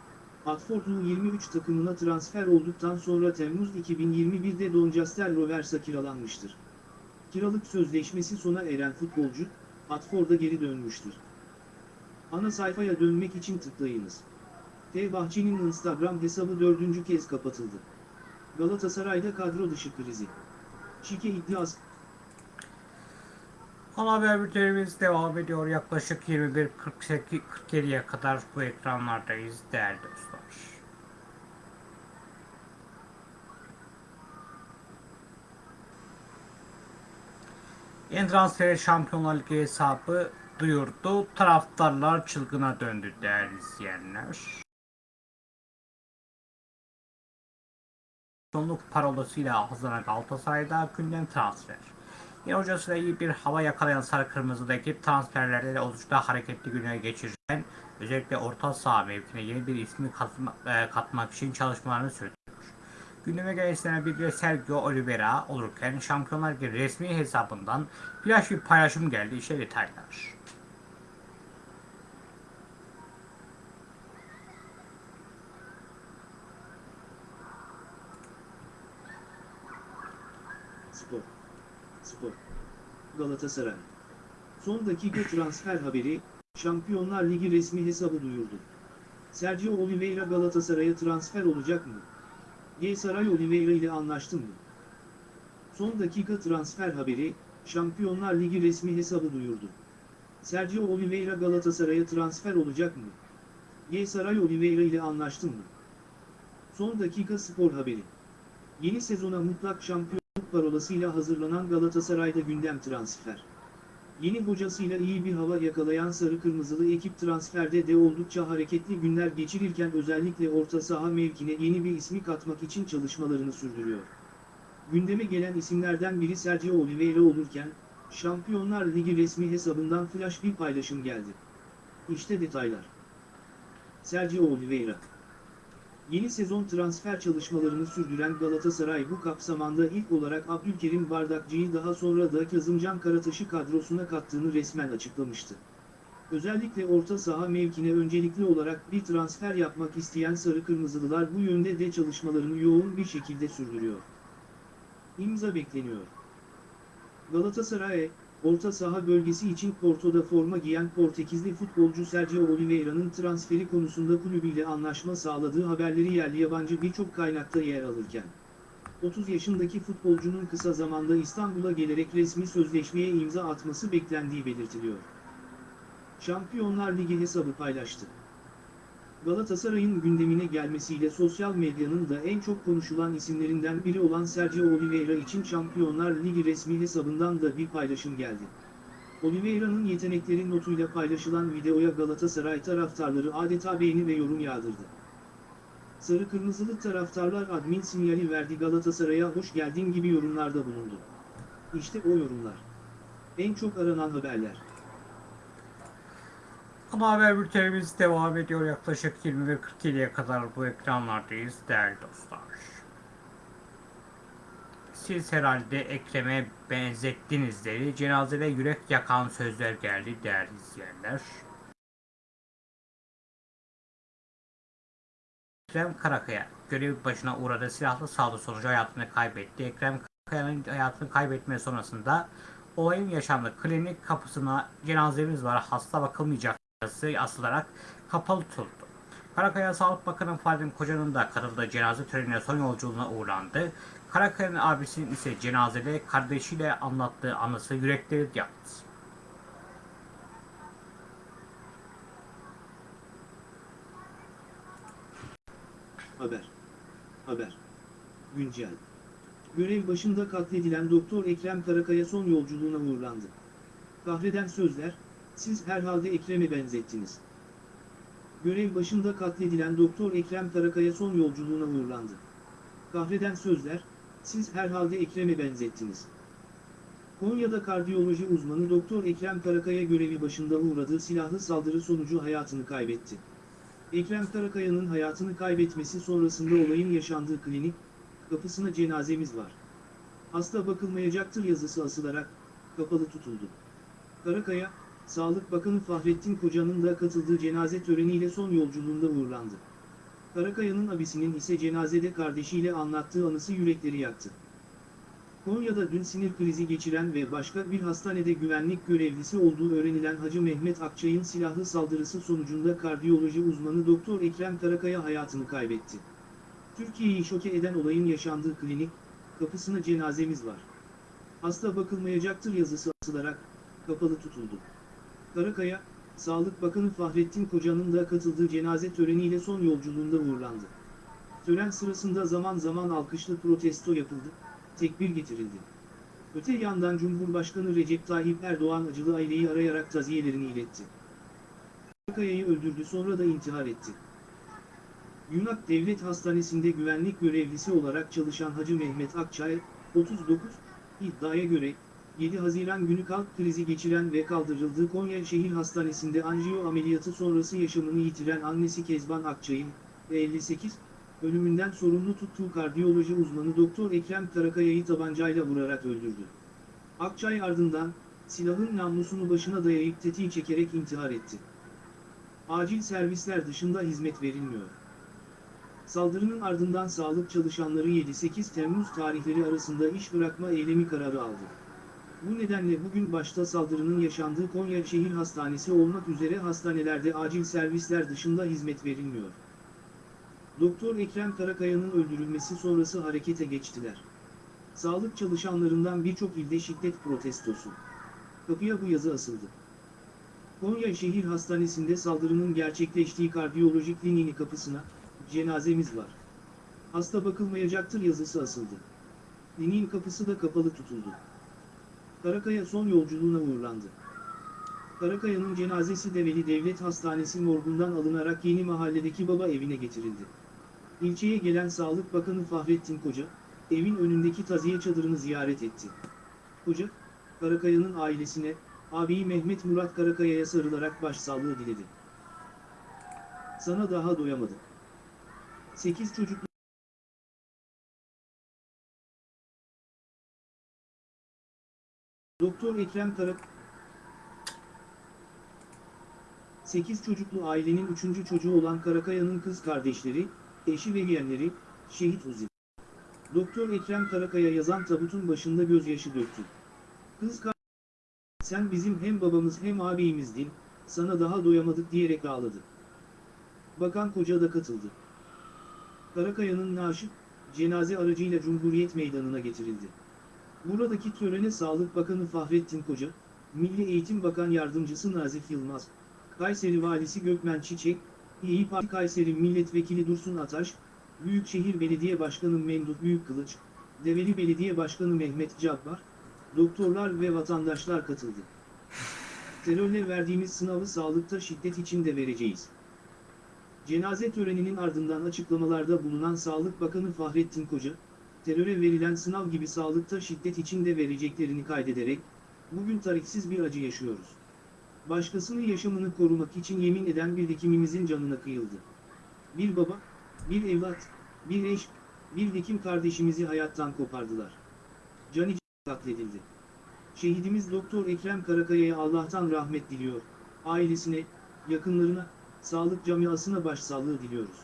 Watford'un 23 takımına transfer olduktan sonra Temmuz 2021'de Doncaster Rovers'a kiralanmıştır. Kiralık sözleşmesi sona eren futbolcu, Watford'a geri dönmüştür. Ana sayfaya dönmek için tıklayınız. Fenerbahçe'nin Instagram hesabı dördüncü kez kapatıldı. Galatasaray'da kadro dışı krizi. Şike iddiası. Ana haber bültenimiz devam ediyor. Yaklaşık 21.47'ye kadar bu ekranlardayız değerli dostlar. En transferi Şampiyonlar Ligi hesabı duyurdu. Taraftarlar çılgına döndü değerli izleyenler. Şampiyonluk parolasıyla hazırlanan Galatasaray'da gündem transfer. Yeni hocasıyla iyi bir hava yakalayan Sarı Kırmızı'da ekip transferlerde de oldukça hareketli güne geçirirken özellikle orta saha mevkine yeni bir ismi katma, e, katmak için çalışmalarını sürdürüyor. Gündeme gelen biri de Sergio Oliveira olurken Şampiyonlar Ligi resmi hesabından flash bir paylaşım geldi. İşte detaylar. Spor. Spor. Galatasaray. Son dakika transfer haberi, Şampiyonlar Ligi resmi hesabı duyurdu. Sergio Oliveira Galatasaray'a transfer olacak mı? Galatasaray Oliveira ile anlaştı mı? Son dakika transfer haberi, Şampiyonlar Ligi resmi hesabı duyurdu. Sergio Oliveira Galatasaray'a transfer olacak mı? Galatasaray Oliveira ile anlaştı mı? Son dakika spor haberi. Yeni sezona mutlak şampiyon parolasıyla hazırlanan Galatasaray'da gündem transfer. Yeni hocasıyla iyi bir hava yakalayan sarı kırmızılı ekip transferde de oldukça hareketli günler geçirirken özellikle orta saha mevkine yeni bir ismi katmak için çalışmalarını sürdürüyor. Gündeme gelen isimlerden biri Sergio Oliveira olurken, Şampiyonlar Ligi resmi hesabından flash bir paylaşım geldi. İşte detaylar. Sergio Oliveira Yeni sezon transfer çalışmalarını sürdüren Galatasaray bu kapsamanda ilk olarak Abdülkerim Bardakçı'yı daha sonra da Kazımcan Karataş'ı kadrosuna kattığını resmen açıklamıştı. Özellikle orta saha mevkine öncelikli olarak bir transfer yapmak isteyen Sarı Kırmızılılar bu yönde de çalışmalarını yoğun bir şekilde sürdürüyor. İmza bekleniyor. Galatasaray, orta saha bölgesi için Porto'da forma giyen Portekizli futbolcu Sergio Oliveira'nın transferi konusunda kulübüyle anlaşma sağladığı haberleri yerli yabancı birçok kaynakta yer alırken, 30 yaşındaki futbolcunun kısa zamanda İstanbul'a gelerek resmi sözleşmeye imza atması beklendiği belirtiliyor. Şampiyonlar Ligi hesabı paylaştı. Galatasaray'ın gündemine gelmesiyle sosyal medyanın da en çok konuşulan isimlerinden biri olan Sergio Oliveira için Şampiyonlar Ligi resmi hesabından da bir paylaşım geldi. Oliveira'nın yetenekleri notuyla paylaşılan videoya Galatasaray taraftarları adeta beğeni ve yorum yağdırdı. Sarı kırmızılı taraftarlar admin sinyali verdi Galatasaray'a hoş geldin gibi yorumlarda bulundu. İşte o yorumlar. En çok aranan haberler. Ana haber bültenimiz devam ediyor. Yaklaşık 21.47'ye kadar bu ekranlardayız değerli dostlar. Siz herhalde Ekrem'e benzettinizleri cenazede yürek yakan sözler geldi değerli izleyenler. Ekrem Karakaya görev başına uğradığı silahlı saldırı sonucu hayatını kaybetti. Ekrem Karakaya'nın hayatını kaybetme sonrasında olayın yaşandığı klinik kapısına cenazemiz var hasta bakılmayacak asılarak kapalı tutuldu. Karakaya Sağlık Bakanı Fahrettin Koca'nın da katıldığı cenaze törenine son yolculuğuna uğrandı. Karakaya'nın abisinin ise cenazede kardeşiyle anlattığı anısı yürekleri yaktı. Haber. Haber. Güncel. Görev başında katledilen Doktor Ekrem Karakaya son yolculuğuna uğurlandı. Kahreden sözler, siz herhalde Ekrem'e benzettiniz. Görev başında katledilen Doktor Ekrem Karakaya son yolculuğuna uğurlandı. Kahreden sözler, siz herhalde Ekrem'e benzettiniz. Konya'da kardiyoloji uzmanı Doktor Ekrem Karakaya görevi başında uğradığı silahlı saldırı sonucu hayatını kaybetti. Ekrem Karakaya'nın hayatını kaybetmesi sonrasında olayın yaşandığı klinik, kapısına cenazemiz var. Hasta bakılmayacaktır yazısı asılarak, kapalı tutuldu. Karakaya, Sağlık Bakanı Fahrettin Koca'nın da katıldığı cenaze töreniyle son yolculuğunda uğurlandı. Karakaya'nın abisinin ise cenazede kardeşiyle anlattığı anısı yürekleri yaktı. Konya'da dün sinir krizi geçiren ve başka bir hastanede güvenlik görevlisi olduğu öğrenilen Hacı Mehmet Akçay'ın silahlı saldırısı sonucunda kardiyoloji uzmanı Doktor Ekrem Karakaya hayatını kaybetti. Türkiye'yi şoke eden olayın yaşandığı klinik, kapısına cenazemiz var. Hasta bakılmayacaktır yazısı asılarak, kapalı tutuldu. Karakaya, Sağlık Bakanı Fahrettin Koca'nın da katıldığı cenaze töreniyle son yolculuğunda uğurlandı. Tören sırasında zaman zaman alkışlı protesto yapıldı, tekbir getirildi. Öte yandan Cumhurbaşkanı Recep Tayyip Erdoğan acılı aileyi arayarak taziyelerini iletti. Karakaya'yı öldürdü sonra da intihar etti. Yunak Devlet Hastanesi'nde güvenlik görevlisi olarak çalışan Hacı Mehmet Akçay, 39, iddiaya göre, 7 Haziran günü kalp krizi geçiren ve kaldırıldığı Konya Şehir Hastanesi'nde anjiyo ameliyatı sonrası yaşamını yitiren annesi Kezban Akçay'ın, ve 58, ölümünden sorumlu tuttuğu kardiyoloji uzmanı Doktor Ekrem Karakaya'yı tabancayla vurarak öldürdü. Akçay ardından, silahın namlusunu başına dayayıp tetiği çekerek intihar etti. Acil servisler dışında hizmet verilmiyor. Saldırının ardından sağlık çalışanları 7-8 Temmuz tarihleri arasında iş bırakma eylemi kararı aldı. Bu nedenle bugün başta saldırının yaşandığı Konya Şehir Hastanesi olmak üzere hastanelerde acil servisler dışında hizmet verilmiyor. Doktor Ekrem Karakaya'nın öldürülmesi sonrası harekete geçtiler. Sağlık çalışanlarından birçok ilde şiddet protestosu. Kapıya bu yazı asıldı. Konya Şehir Hastanesi'nde saldırının gerçekleştiği kardiyoloji kliniği kapısına, cenazemiz var. Hasta bakılmayacaktır yazısı asıldı. Dinin kapısı da kapalı tutuldu. Karakaya son yolculuğuna uğurlandı. Karakaya'nın cenazesi Develi Devlet Hastanesi morgundan alınarak yeni mahalledeki baba evine getirildi. İlçeye gelen Sağlık Bakanı Fahrettin Koca, evin önündeki taziye çadırını ziyaret etti. Koca, Karakaya'nın ailesine, abiyi Mehmet Murat Karakaya'ya sarılarak başsağlığı diledi. Sana daha doyamadım. 8 çocuk Doktor Ekrem Karak 8 çocuklu ailenin 3. çocuğu olan Karakaya'nın kız kardeşleri, eşi ve yeğenleri, şehit Uzi. Doktor Ekrem Karakaya yazan tabutun başında gözyaşı döktü. Kız sen bizim hem babamız hem ağabeyimizdin, sana daha doyamadık diyerek ağladı. Bakan Koca da katıldı. Karakaya'nın naaşı, cenaze aracıyla Cumhuriyet Meydanı'na getirildi. Buradaki törene Sağlık Bakanı Fahrettin Koca, Milli Eğitim Bakan Yardımcısı Nazif Yılmaz, Kayseri Valisi Gökmen Çiçek, İyi Parti Kayseri Milletvekili Dursun Ataş, Büyükşehir Belediye Başkanı Memduh Büyükkılıç, Develi Belediye Başkanı Mehmet Cabbar, doktorlar ve vatandaşlar katıldı. Terörle verdiğimiz sınavı sağlıkta şiddet için de vereceğiz. Cenaze töreninin ardından açıklamalarda bulunan Sağlık Bakanı Fahrettin Koca, teröre verilen sınav gibi sağlıkta şiddet için de vereceklerini kaydederek, bugün tarihsiz bir acı yaşıyoruz. Başkasının yaşamını korumak için yemin eden bir hekimimizin canına kıyıldı. Bir baba, bir evlat, bir eş, bir hekim kardeşimizi hayattan kopardılar. Cani katledildi. Şehidimiz Doktor Ekrem Karakaya'ya Allah'tan rahmet diliyor, ailesine, yakınlarına, sağlık camiasına başsağlığı diliyoruz.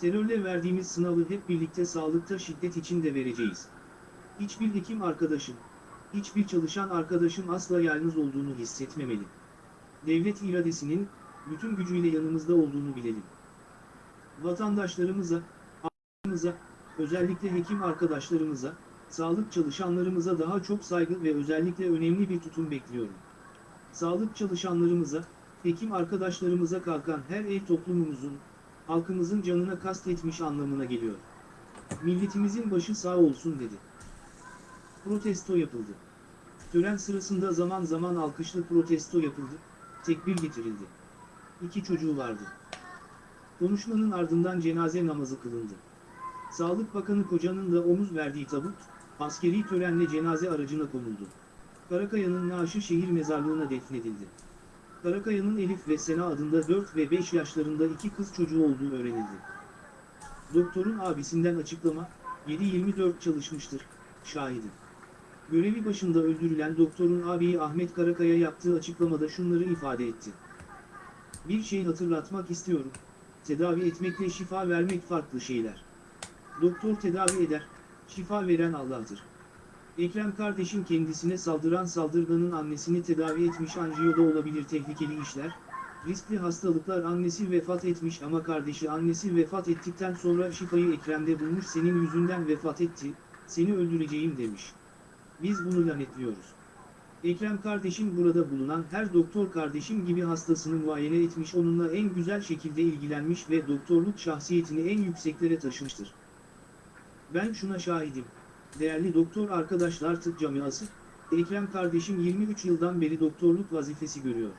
Terörle verdiğimiz sınavı hep birlikte sağlıkta şiddet için de vereceğiz. Hiçbir hekim arkadaşım, hiçbir çalışan arkadaşım asla yalnız olduğunu hissetmemeli. Devlet iradesinin, bütün gücüyle yanımızda olduğunu bilelim. Vatandaşlarımıza, ailemize, özellikle hekim arkadaşlarımıza, sağlık çalışanlarımıza daha çok saygı ve özellikle önemli bir tutum bekliyorum. Sağlık çalışanlarımıza, hekim arkadaşlarımıza kalkan her el toplumumuzun, halkımızın canına kastetmiş anlamına geliyor. Milletimizin başı sağ olsun dedi. Protesto yapıldı. Tören sırasında zaman zaman alkışlı protesto yapıldı, tekbir getirildi. İki çocuğu vardı. Konuşmanın ardından cenaze namazı kılındı. Sağlık Bakanı Koca'nın da omuz verdiği tabut, askeri törenle cenaze aracına konuldu. Karakaya'nın naaşı şehir mezarlığına defnedildi. Karakaya'nın Elif ve Sena adında 4 ve 5 yaşlarında iki kız çocuğu olduğu öğrenildi. Doktorun abisinden açıklama, 7-24 çalışmıştır, şahidim. Görevi başında öldürülen doktorun abiyi Ahmet Karakaya yaptığı açıklamada şunları ifade etti. Bir şey hatırlatmak istiyorum, tedavi etmekle şifa vermek farklı şeyler. Doktor tedavi eder, şifa veren Allah'tır. Ekrem kardeşim kendisine saldıran saldırganın annesini tedavi etmiş anjiyoda olabilir tehlikeli işler. Riskli hastalıklar annesi vefat etmiş ama kardeşi annesi vefat ettikten sonra şifayı Ekrem'de bulmuş senin yüzünden vefat etti, seni öldüreceğim demiş. Biz bunu lanetliyoruz. Ekrem kardeşim burada bulunan her doktor kardeşim gibi hastasını muayene etmiş onunla en güzel şekilde ilgilenmiş ve doktorluk şahsiyetini en yükseklere taşımıştır. Ben şuna şahidim. Değerli doktor arkadaşlar tıp camiası, Ekrem kardeşim 23 yıldan beri doktorluk vazifesi görüyor.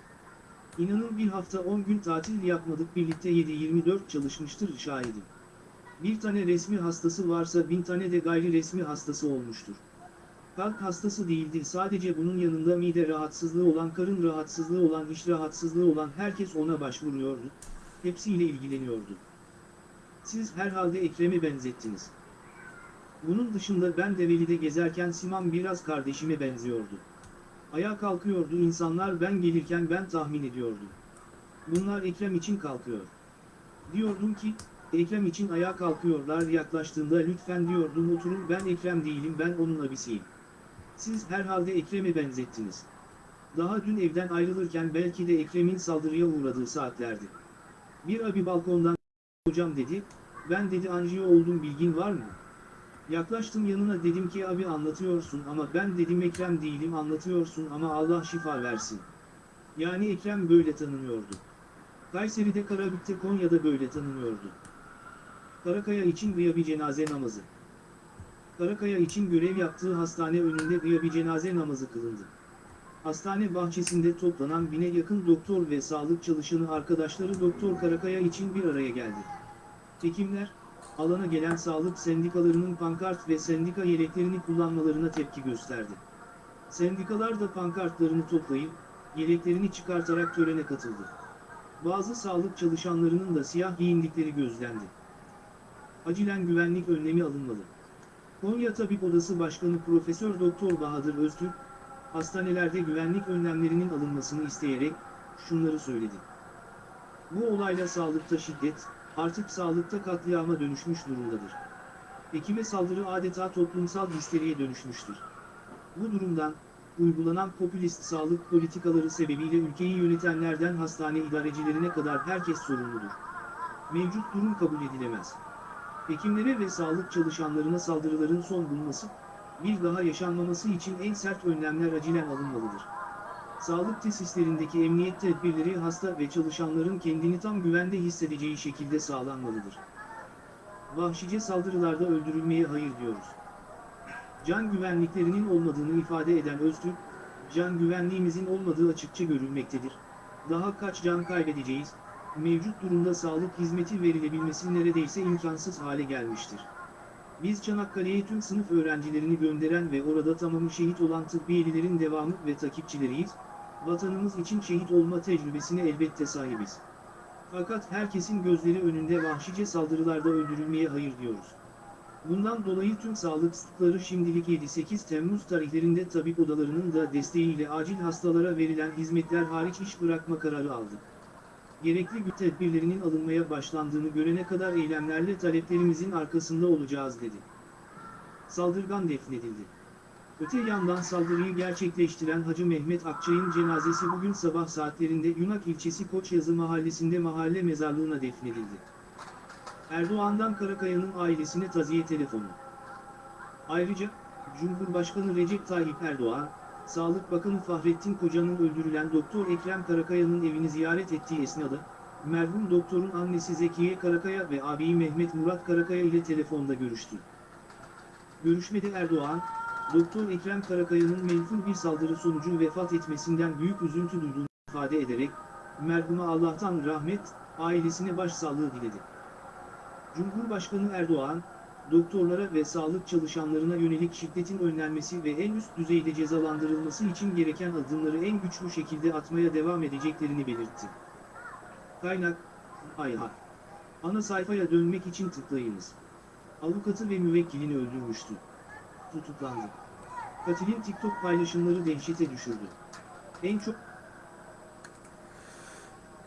İnanın bir hafta 10 gün tatil yapmadık birlikte 7-24 çalışmıştır şahidim. Bir tane resmi hastası varsa bin tane de gayri resmi hastası olmuştur. Kalp hastası değildi sadece bunun yanında mide rahatsızlığı olan karın rahatsızlığı olan iş rahatsızlığı olan herkes ona başvuruyordu. Hepsiyle ilgileniyordu. Siz herhalde Ekrem'e benzettiniz. Bunun dışında ben Develi'de gezerken Siman biraz kardeşime benziyordu. Ayağa kalkıyordu insanlar ben gelirken ben tahmin ediyordum. Bunlar Ekrem için kalkıyor. Diyordum ki, Ekrem için ayağa kalkıyorlar yaklaştığında lütfen diyordum oturun ben Ekrem değilim ben onun abisiyim. Siz herhalde Ekrem'e benzettiniz. Daha dün evden ayrılırken belki de Ekrem'in saldırıya uğradığı saatlerdi. Bir abi balkondan hocam dedi, ben dedi anjiyo oldum bilgin var mı? Yaklaştım yanına dedim ki abi anlatıyorsun ama ben dedim Ekrem değilim anlatıyorsun ama Allah şifa versin. Yani Ekrem böyle tanınıyordu. Kayseri'de Karabük'te Konya'da böyle tanınıyordu. Karakaya için bir cenaze namazı. Karakaya için görev yaptığı hastane önünde bir cenaze namazı kılındı. Hastane bahçesinde toplanan bine yakın doktor ve sağlık çalışanı arkadaşları Doktor Karakaya için bir araya geldi. Hekimler, alana gelen sağlık sendikalarının pankart ve sendika yeleklerini kullanmalarına tepki gösterdi. Sendikalar da pankartlarını toplayıp, yeleklerini çıkartarak törene katıldı. Bazı sağlık çalışanlarının da siyah giyindikleri gözlendi. Acilen güvenlik önlemi alınmalı. Konya Tabip Odası Başkanı Profesör Doktor Bahadır Öztürk, hastanelerde güvenlik önlemlerinin alınmasını isteyerek şunları söyledi. Bu olayla sağlıkta şiddet, artık sağlıkta katliama dönüşmüş durumdadır. Hekime saldırı adeta toplumsal histeriye dönüşmüştür. Bu durumdan, uygulanan popülist sağlık politikaları sebebiyle ülkeyi yönetenlerden hastane idarecilerine kadar herkes sorumludur. Mevcut durum kabul edilemez. Hekimlere ve sağlık çalışanlarına saldırıların son bulması, bir daha yaşanmaması için en sert önlemler acilen alınmalıdır. Sağlık tesislerindeki emniyet tedbirleri hasta ve çalışanların kendini tam güvende hissedeceği şekilde sağlanmalıdır. Vahşice saldırılarda öldürülmeye hayır diyoruz. Can güvenliklerinin olmadığını ifade eden Öztürk, can güvenliğimizin olmadığı açıkça görülmektedir. Daha kaç can kaybedeceğiz, mevcut durumda sağlık hizmeti verilebilmesi neredeyse imkansız hale gelmiştir. Biz Çanakkale'ye tüm sınıf öğrencilerini gönderen ve orada tamamı şehit olan tıbbiyelilerin devamı ve takipçileriyiz, vatanımız için şehit olma tecrübesine elbette sahibiz. Fakat herkesin gözleri önünde vahşice saldırılarda öldürülmeye hayır diyoruz. Bundan dolayı tüm sağlık sıkları şimdilik 7-8 Temmuz tarihlerinde tabip odalarının da desteğiyle acil hastalara verilen hizmetler hariç iş bırakma kararı aldı. Gerekli güç tedbirlerinin alınmaya başlandığını görene kadar eylemlerle taleplerimizin arkasında olacağız dedi. Saldırgan defnedildi. Öte yandan saldırıyı gerçekleştiren Hacı Mehmet Akçay'ın cenazesi bugün sabah saatlerinde Yunak ilçesi Koçyazı mahallesinde mahalle mezarlığına defnedildi. Erdoğan'dan Karakaya'nın ailesine taziye telefonu. Ayrıca, Cumhurbaşkanı Recep Tayyip Erdoğan, Sağlık Bakanı Fahrettin Koca'nın öldürülen Doktor Ekrem Karakaya'nın evini ziyaret ettiği esnada, merhum doktorun annesi Zekiye Karakaya ve ağabeyi Mehmet Murat Karakaya ile telefonda görüştü. Görüşmede Erdoğan, Doktor Ekrem Karakaya'nın menfur bir saldırı sonucu vefat etmesinden büyük üzüntü duyduğunu ifade ederek, merhuma Allah'tan rahmet, ailesine başsağlığı diledi. Cumhurbaşkanı Erdoğan, doktorlara ve sağlık çalışanlarına yönelik şiddetin önlenmesi ve en üst düzeyde cezalandırılması için gereken adımları en güçlü şekilde atmaya devam edeceklerini belirtti. Kaynak, Ayha. Ana sayfaya dönmek için tıklayınız. Avukatı ve müvekkilini öldürmüştü. Tutuklandı. Katilin TikTok paylaşımları dehşete düşürdü. En çok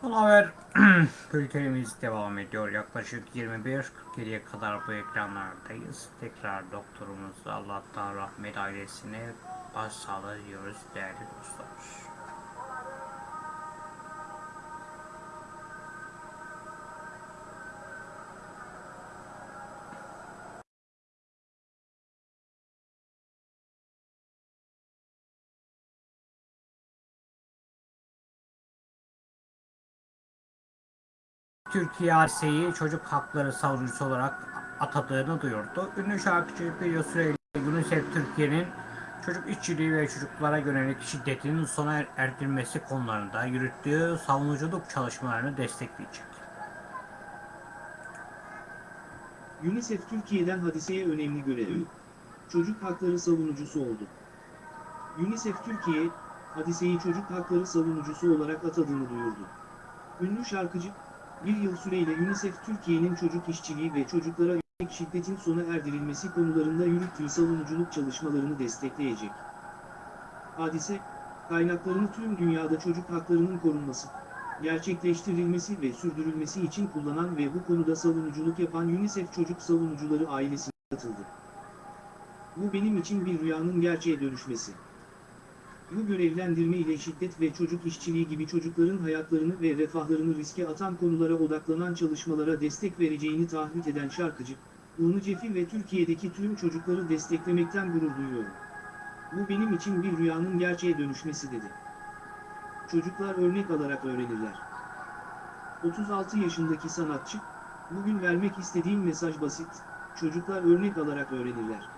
Son haber bültenimiz devam ediyor. Yaklaşık 21.47'ye kadar bu ekranlardayız. Tekrar doktorumuz Allah'tan rahmet ailesine başsağlığı diliyoruz değerli dostlar. Türkiye Arse'yi çocuk hakları savunucusu olarak atadığını duyurdu. Ünlü şarkıcı bir süreyle UNICEF Türkiye'nin çocuk işçiliği ve çocuklara yönelik şiddetinin sona er- erdirilmesi konularında yürüttüğü savunuculuk çalışmalarını destekleyecek. UNICEF Türkiye'den hadiseye önemli görevi. Çocuk hakları savunucusu oldu. UNICEF Türkiye, hadiseyi çocuk hakları savunucusu olarak atadığını duyurdu. Ünlü şarkıcı, bir yıl süreyle UNICEF Türkiye'nin çocuk işçiliği ve çocuklara yönelik şiddetin sona erdirilmesi konularında yürüttüğü savunuculuk çalışmalarını destekleyecek. Hadise, kaynaklarını tüm dünyada çocuk haklarının korunması, gerçekleştirilmesi ve sürdürülmesi için kullanan ve bu konuda savunuculuk yapan UNICEF Çocuk Savunucuları ailesine katıldı. Bu benim için bir rüyanın gerçeğe dönüşmesi. Bu görevlendirme ile şiddet ve çocuk işçiliği gibi çocukların hayatlarını ve refahlarını riske atan konulara odaklanan çalışmalara destek vereceğini taahhüt eden şarkıcı, UNICEF'i ve Türkiye'deki tüm çocukları desteklemekten gurur duyuyorum. Bu benim için bir rüyanın gerçeğe dönüşmesi dedi. Çocuklar örnek alarak öğrenirler. 36 yaşındaki sanatçı, bugün vermek istediğim mesaj basit, çocuklar örnek alarak öğrenirler.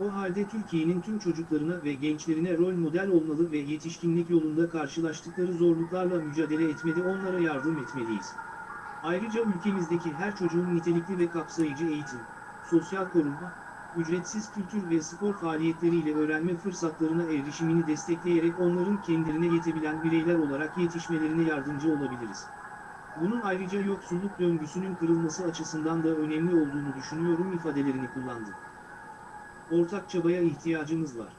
O halde Türkiye'nin tüm çocuklarına ve gençlerine rol model olmalı ve yetişkinlik yolunda karşılaştıkları zorluklarla mücadele etmede onlara yardım etmeliyiz. Ayrıca ülkemizdeki her çocuğun nitelikli ve kapsayıcı eğitim, sosyal korunma, ücretsiz kültür ve spor faaliyetleriyle öğrenme fırsatlarına erişimini destekleyerek onların kendilerine yetebilen bireyler olarak yetişmelerine yardımcı olabiliriz. Bunun ayrıca yoksulluk döngüsünün kırılması açısından da önemli olduğunu düşünüyorum ifadelerini kullandı. Ortak çabaya ihtiyacımız var.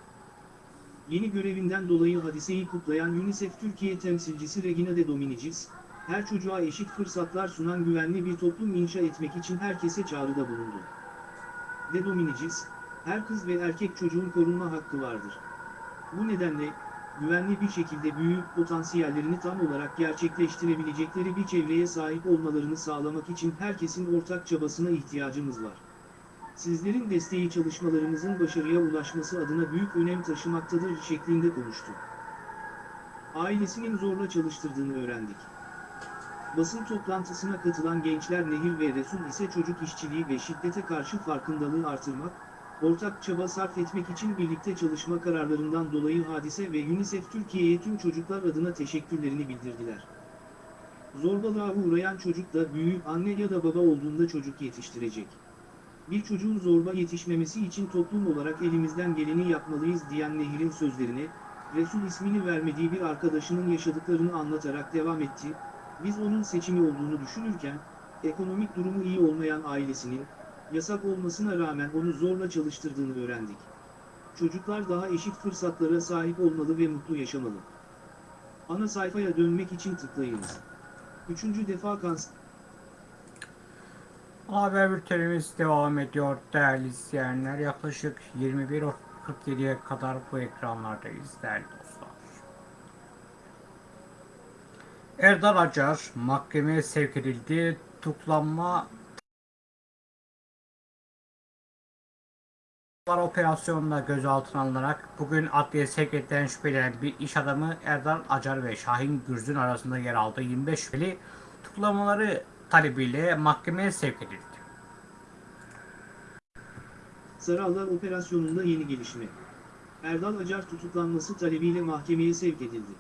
Yeni görevinden dolayı hadiseyi kutlayan UNICEF Türkiye temsilcisi Regina de Dominicis, her çocuğa eşit fırsatlar sunan güvenli bir toplum inşa etmek için herkese çağrıda bulundu. De Dominicis, her kız ve erkek çocuğun korunma hakkı vardır. Bu nedenle, güvenli bir şekilde büyüyüp potansiyellerini tam olarak gerçekleştirebilecekleri bir çevreye sahip olmalarını sağlamak için herkesin ortak çabasına ihtiyacımız var. Sizlerin desteği çalışmalarımızın başarıya ulaşması adına büyük önem taşımaktadır şeklinde konuştu. Ailesinin zorla çalıştırdığını öğrendik. Basın toplantısına katılan gençler Nehir ve Resul ise çocuk işçiliği ve şiddete karşı farkındalığı artırmak, ortak çaba sarf etmek için birlikte çalışma kararlarından dolayı Hadise ve UNICEF Türkiye'ye tüm çocuklar adına teşekkürlerini bildirdiler. Zorbalığa uğrayan çocuk da büyüyüp anne ya da baba olduğunda çocuk yetiştirecek. Bir çocuğun zorba yetişmemesi için toplum olarak elimizden geleni yapmalıyız diyen Nehir'in sözlerine, Resul ismini vermediği bir arkadaşının yaşadıklarını anlatarak devam etti, biz onun seçimi olduğunu düşünürken, ekonomik durumu iyi olmayan ailesinin, yasak olmasına rağmen onu zorla çalıştırdığını öğrendik. Çocuklar daha eşit fırsatlara sahip olmalı ve mutlu yaşamalı. Ana sayfaya dönmek için tıklayınız. Üçüncü defa kanser... Haber bültenimiz devam ediyor değerli izleyenler. Yaklaşık 21.47'ye kadar bu ekranlardayız değerli dostlar. Erdal Acar mahkemeye sevk edildi. Tutuklanma operasyonunda gözaltına alınarak bugün adliye sevk edilen şüphelenen bir iş adamı Erdal Acar ve Şahin Gürzün arasında yer aldığı 25 şüpheli tutuklamaları talebiyle mahkemeye sevk edildi. Sarallar operasyonunda yeni gelişme. Erdal Acar tutuklanması talebiyle mahkemeye sevk edildi.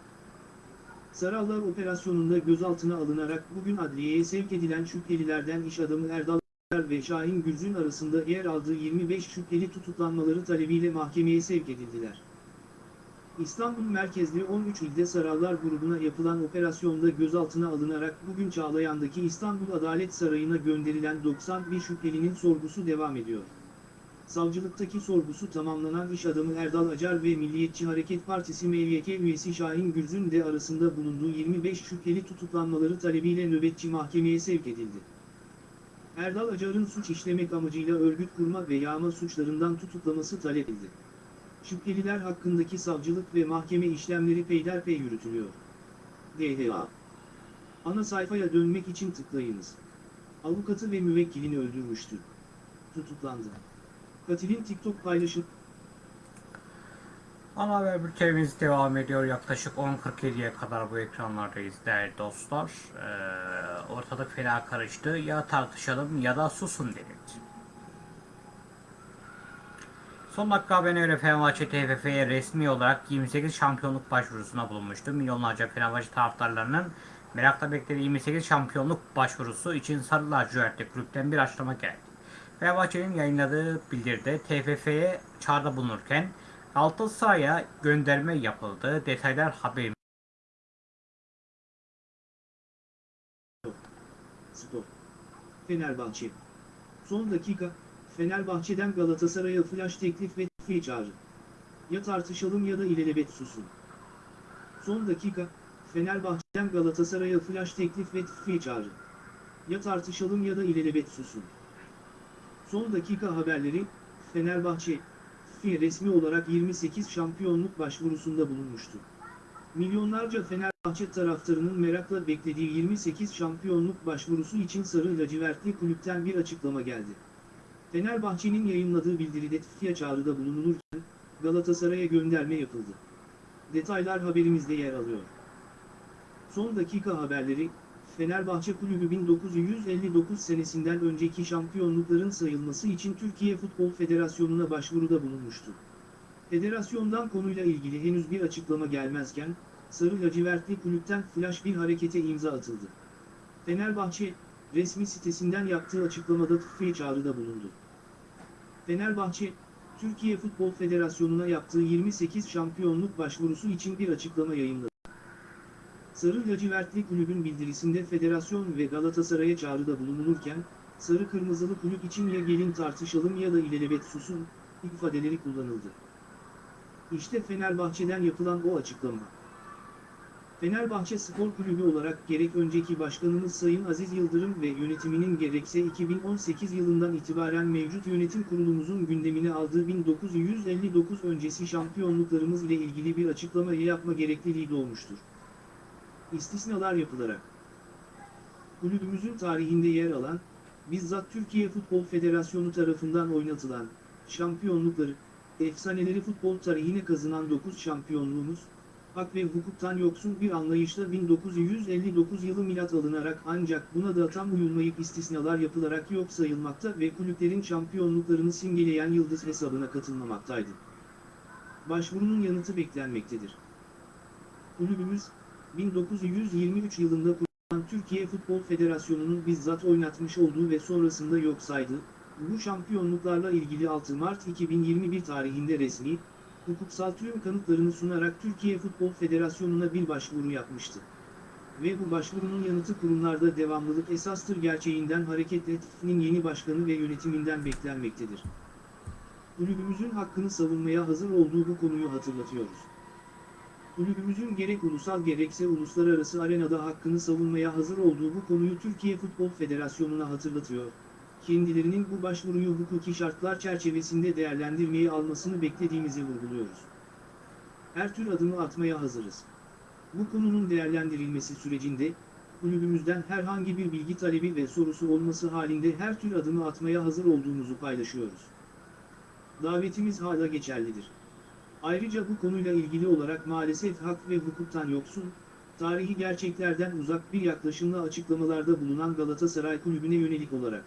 Sarallar operasyonunda gözaltına alınarak bugün adliyeye sevk edilen şüphelilerden iş adamı Erdal Acar ve Şahin Gülzün arasında yer aldığı 25 şüpheli tutuklanmaları talebiyle mahkemeye sevk edildiler. İstanbul merkezli 13 ilde Sarallar grubuna yapılan operasyonda gözaltına alınarak bugün Çağlayan'daki İstanbul Adalet Sarayı'na gönderilen 91 şüphelinin sorgusu devam ediyor. Savcılıktaki sorgusu tamamlanan iş adamı Erdal Acar ve Milliyetçi Hareket Partisi MYK üyesi Şahin Gülzün de arasında bulunduğu 25 şüpheli tutuklanmaları talebiyle nöbetçi mahkemeye sevk edildi. Erdal Acar'ın suç işlemek amacıyla örgüt kurma ve yağma suçlarından tutuklaması talep edildi. Şüpheliler hakkındaki savcılık ve mahkeme işlemleri peyderpey yürütülüyor. DHA Ana sayfaya dönmek için tıklayınız. Avukatı ve müvekkilini öldürmüştü. Tutuklandı. Katilin TikTok paylaşıp Ana haber bültenimiz devam ediyor. Yaklaşık 10.47'ye kadar bu ekranlardayız değerli dostlar. Ee, ortalık fena karıştı. Ya tartışalım ya da susun denildi. Son dakika haberine göre Fenerbahçe TFF'ye resmi olarak 28 şampiyonluk başvurusuna bulunmuştu. Milyonlarca Fenerbahçe taraftarlarının merakla beklediği 28 şampiyonluk başvurusu için Sarı Lacivertli kulüpten bir açıklama geldi. Fenerbahçe'nin yayınladığı bildiride TFF'ye çağrıda bulunurken Galatasaray'a gönderme yapıldı. Detaylar haberim. Spor. Fenerbahçe. Son dakika, Fenerbahçe'den Galatasaray'a flash teklif ve fi çağrı. Ya tartışalım ya da ilelebet susun. Son dakika, Fenerbahçe'den Galatasaray'a flash teklif ve fi çağrı. Ya tartışalım ya da ilelebet susun. Son dakika haberleri, Fenerbahçe, fi resmi olarak 28 şampiyonluk başvurusunda bulunmuştu. Milyonlarca Fenerbahçe taraftarının merakla beklediği 28 şampiyonluk başvurusu için Sarı Lacivertli kulüpten bir açıklama geldi. Fenerbahçe'nin yayınladığı bildiride FIA çağrıda bulunulurken, Galatasaray'a gönderme yapıldı. Detaylar haberimizde yer alıyor. Son dakika haberleri, Fenerbahçe Kulübü 1959 senesinden önceki şampiyonlukların sayılması için Türkiye Futbol Federasyonu'na başvuruda bulunmuştu. Federasyondan konuyla ilgili henüz bir açıklama gelmezken, Sarı Lacivertli kulüpten flash bir harekete imza atıldı. Fenerbahçe, resmi sitesinden yaptığı açıklamada tıffi çağrıda bulundu. Fenerbahçe, Türkiye Futbol Federasyonu'na yaptığı 28 şampiyonluk başvurusu için bir açıklama yayınladı. Sarı lacivertli kulübün bildirisinde federasyon ve Galatasaray'a çağrıda bulunulurken, sarı kırmızılı kulüp için ya gelin tartışalım ya da ilelebet susun, ifadeleri kullanıldı. İşte Fenerbahçe'den yapılan o açıklama. Fenerbahçe Spor Kulübü olarak gerek önceki başkanımız Sayın Aziz Yıldırım ve yönetiminin gerekse 2018 yılından itibaren mevcut yönetim kurulumuzun gündemine aldığı 1959 öncesi şampiyonluklarımız ile ilgili bir açıklamayı yapma gerekliliği doğmuştur. İstisnalar yapılarak. Kulübümüzün tarihinde yer alan, bizzat Türkiye Futbol Federasyonu tarafından oynatılan, şampiyonlukları, efsaneleri futbol tarihine kazınan 9 şampiyonluğumuz, hak ve hukuktan yoksun bir anlayışla 1959 yılı milat alınarak ancak buna da tam uyulmayıp istisnalar yapılarak yok sayılmakta ve kulüplerin şampiyonluklarını simgeleyen yıldız hesabına katılmamaktaydı. Başvurunun yanıtı beklenmektedir. Kulübümüz, 1923 yılında kurulan Türkiye Futbol Federasyonu'nun bizzat oynatmış olduğu ve sonrasında yok saydığı, bu şampiyonluklarla ilgili 6 Mart 2021 tarihinde resmi, hukuksal tüm kanıtlarını sunarak Türkiye Futbol Federasyonu'na bir başvuru yapmıştı. Ve bu başvurunun yanıtı kurumlarda devamlılık esastır gerçeğinden hareketle TFF'nin yeni başkanı ve yönetiminden beklenmektedir. Kulübümüzün hakkını savunmaya hazır olduğu bu konuyu hatırlatıyoruz. Kulübümüzün gerek ulusal gerekse uluslararası arenada hakkını savunmaya hazır olduğu bu konuyu Türkiye Futbol Federasyonu'na hatırlatıyor. Kendilerinin bu başvuruyu hukuki şartlar çerçevesinde değerlendirmeyi almasını beklediğimizi vurguluyoruz. Her tür adımı atmaya hazırız. Bu konunun değerlendirilmesi sürecinde, kulübümüzden herhangi bir bilgi talebi ve sorusu olması halinde her tür adımı atmaya hazır olduğumuzu paylaşıyoruz. Davetimiz hala geçerlidir. Ayrıca bu konuyla ilgili olarak maalesef hak ve hukuktan yoksun, tarihi gerçeklerden uzak bir yaklaşımla açıklamalarda bulunan Galatasaray Kulübü'ne yönelik olarak.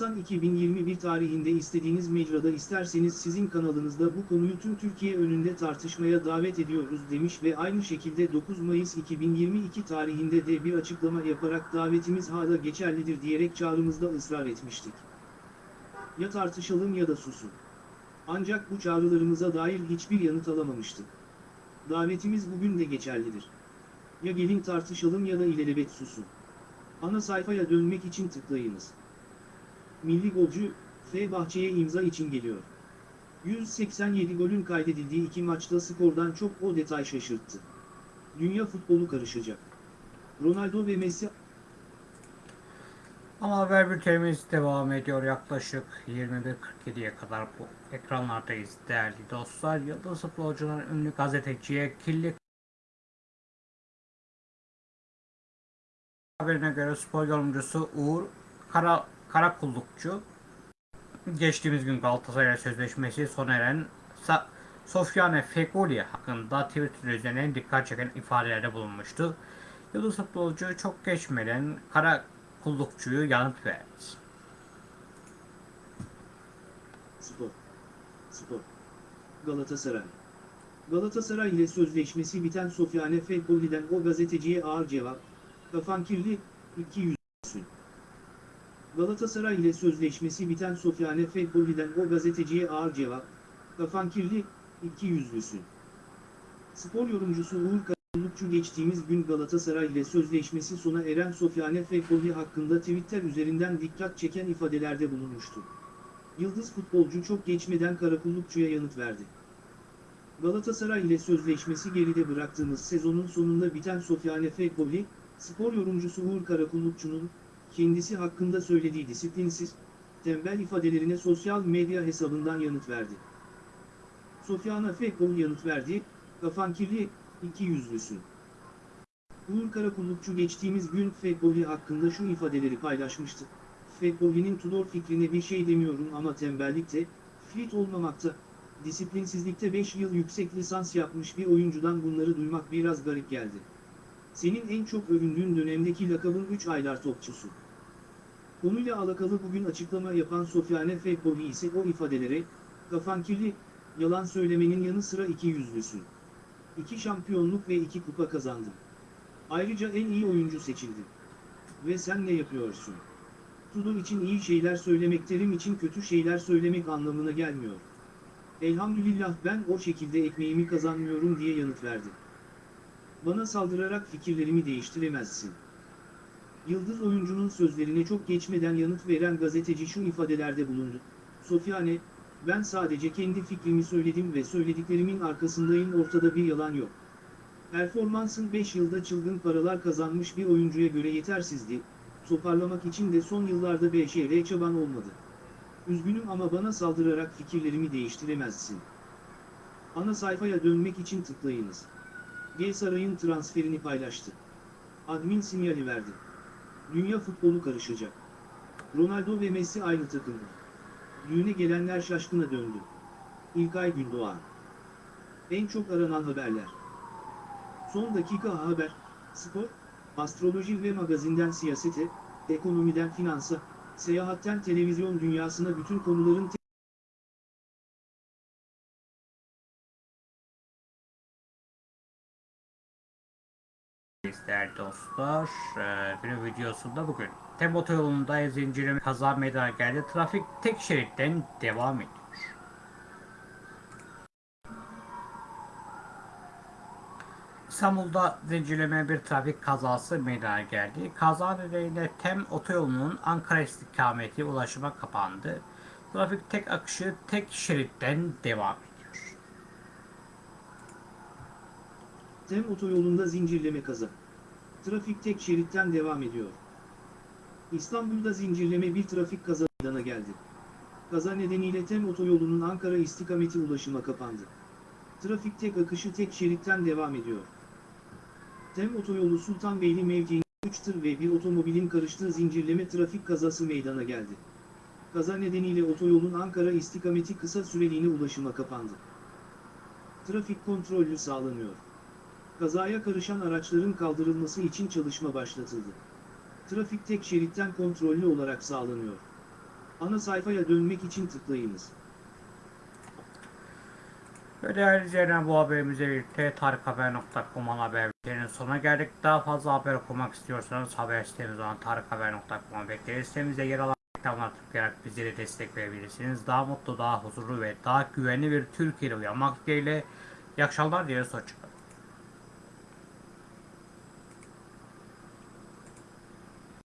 Nisan 2021 tarihinde istediğiniz mecrada isterseniz sizin kanalınızda bu konuyu tüm Türkiye önünde tartışmaya davet ediyoruz demiş ve aynı şekilde 9 Mayıs 2022 tarihinde de bir açıklama yaparak davetimiz hala geçerlidir diyerek çağrımızda ısrar etmiştik. Ya tartışalım ya da susun. Ancak bu çağrılarımıza dair hiçbir yanıt alamamıştık. Davetimiz bugün de geçerlidir. Ya gelin tartışalım ya da ilelebet susun. Ana sayfaya dönmek için tıklayınız. Milli golcü, Fenerbahçe'ye imza için geliyor. 187 golün kaydedildiği iki maçta skordan çok o detay şaşırttı. Dünya futbolu karışacak. Ronaldo ve Messi Ama haber bültenimiz devam ediyor yaklaşık 21.47'ye kadar bu ekranlardayız değerli dostlar. Yıldız futbolcuların ünlü gazeteciye kirli haberine göre spor yorumcusu Uğur Kara, Karakullukçu geçtiğimiz gün Galatasaray sözleşmesi sona eren Sa Sofyane Feguli hakkında Twitter üzerinden dikkat çeken ifadelerde bulunmuştu. Yıldız futbolcu çok geçmeden Kara kullukçuyu yanıt verdi. Spor. Spor. Galatasaray. Galatasaray ile sözleşmesi biten Sofyane Fegoli'den o gazeteciye ağır cevap. Kafan kirli, iki yüzlüsün. Galatasaray ile sözleşmesi biten Sofyane Fegoli'den o gazeteciye ağır cevap. Kafan kirli, iki yüzlüsün. Spor yorumcusu Uğur Karakullukçu geçtiğimiz gün Galatasaray ile sözleşmesi sona eren Sofyane Fegoli hakkında Twitter üzerinden dikkat çeken ifadelerde bulunmuştu. Yıldız futbolcu çok geçmeden Karakullukçu'ya yanıt verdi. Galatasaray ile sözleşmesi geride bıraktığımız sezonun sonunda biten Sofyane Fegoli, spor yorumcusu Uğur Karakullukçu'nun, kendisi hakkında söylediği disiplinsiz, tembel ifadelerine sosyal medya hesabından yanıt verdi. Sofyana Fegoli yanıt verdi, kafan kirli, iki yüzlüsün. Uğur Karakullukçu geçtiğimiz gün Fegoli hakkında şu ifadeleri paylaşmıştı. Fegoli'nin Tudor fikrine bir şey demiyorum ama tembellikte, fit olmamakta, disiplinsizlikte 5 yıl yüksek lisans yapmış bir oyuncudan bunları duymak biraz garip geldi. Senin en çok övündüğün dönemdeki lakabın 3 aylar topçusu. Konuyla alakalı bugün açıklama yapan Sofyane Fekoli ise o ifadelere, kafan kirli, yalan söylemenin yanı sıra iki yüzlüsün. İki şampiyonluk ve iki kupa kazandın. Ayrıca en iyi oyuncu seçildin. Ve sen ne yapıyorsun? Tudor için iyi şeyler söylemek terim için kötü şeyler söylemek anlamına gelmiyor. Elhamdülillah ben o şekilde ekmeğimi kazanmıyorum diye yanıt verdi. Bana saldırarak fikirlerimi değiştiremezsin. Yıldız oyuncunun sözlerine çok geçmeden yanıt veren gazeteci şu ifadelerde bulundu. Sofyane, ben sadece kendi fikrimi söyledim ve söylediklerimin arkasındayım ortada bir yalan yok. Performansın 5 yılda çılgın paralar kazanmış bir oyuncuya göre yetersizdi, toparlamak için de son yıllarda BŞR çaban olmadı. Üzgünüm ama bana saldırarak fikirlerimi değiştiremezsin. Ana sayfaya dönmek için tıklayınız. G Saray'ın transferini paylaştı. Admin sinyali verdi. Dünya futbolu karışacak. Ronaldo ve Messi aynı takımda. Düğüne gelenler şaşkına döndü. İlkay Gündoğan. En çok aranan haberler. Son dakika haber, spor, astroloji ve magazinden siyasete, ekonomiden finansa, seyahatten televizyon dünyasına bütün konuların dostlar, eee, bir videosunda bugün Tem otoyolunda zincirleme kaza meydana geldi. Trafik tek şeritten devam ediyor. İstanbul'da zincirleme bir trafik kazası meydana geldi. Kaza nedeniyle Tem otoyolunun Ankara istikameti ulaşıma kapandı. Trafik tek akışı tek şeritten devam ediyor. Tem otoyolunda zincirleme kaza. Trafik tek şeritten devam ediyor. İstanbul'da zincirleme bir trafik kaza meydana geldi. Kaza nedeniyle Tem otoyolunun Ankara istikameti ulaşıma kapandı. Trafik tek akışı tek şeritten devam ediyor. Tem otoyolu Sultanbeyli mevkiinde 3 tır ve bir otomobilin karıştığı zincirleme trafik kazası meydana geldi. Kaza nedeniyle otoyolun Ankara istikameti kısa süreliğine ulaşıma kapandı. Trafik kontrollü sağlanıyor. Kazaya karışan araçların kaldırılması için çalışma başlatıldı. Trafik tek şeritten kontrollü olarak sağlanıyor. Ana sayfaya dönmek için tıklayınız. Ve değerli izleyenler bu haberimizle birlikte tarikhaber.com haberlerinin sonuna geldik. Daha fazla haber okumak istiyorsanız haber sitemiz olan tarikhaber.com'a bekleriz. Sitemizde yer alan reklamlar tıklayarak bizlere destek verebilirsiniz. Daha mutlu, daha huzurlu ve daha güvenli bir Türkiye'de uyanmak dileğiyle. İyi akşamlar dileriz. Hoşçakalın.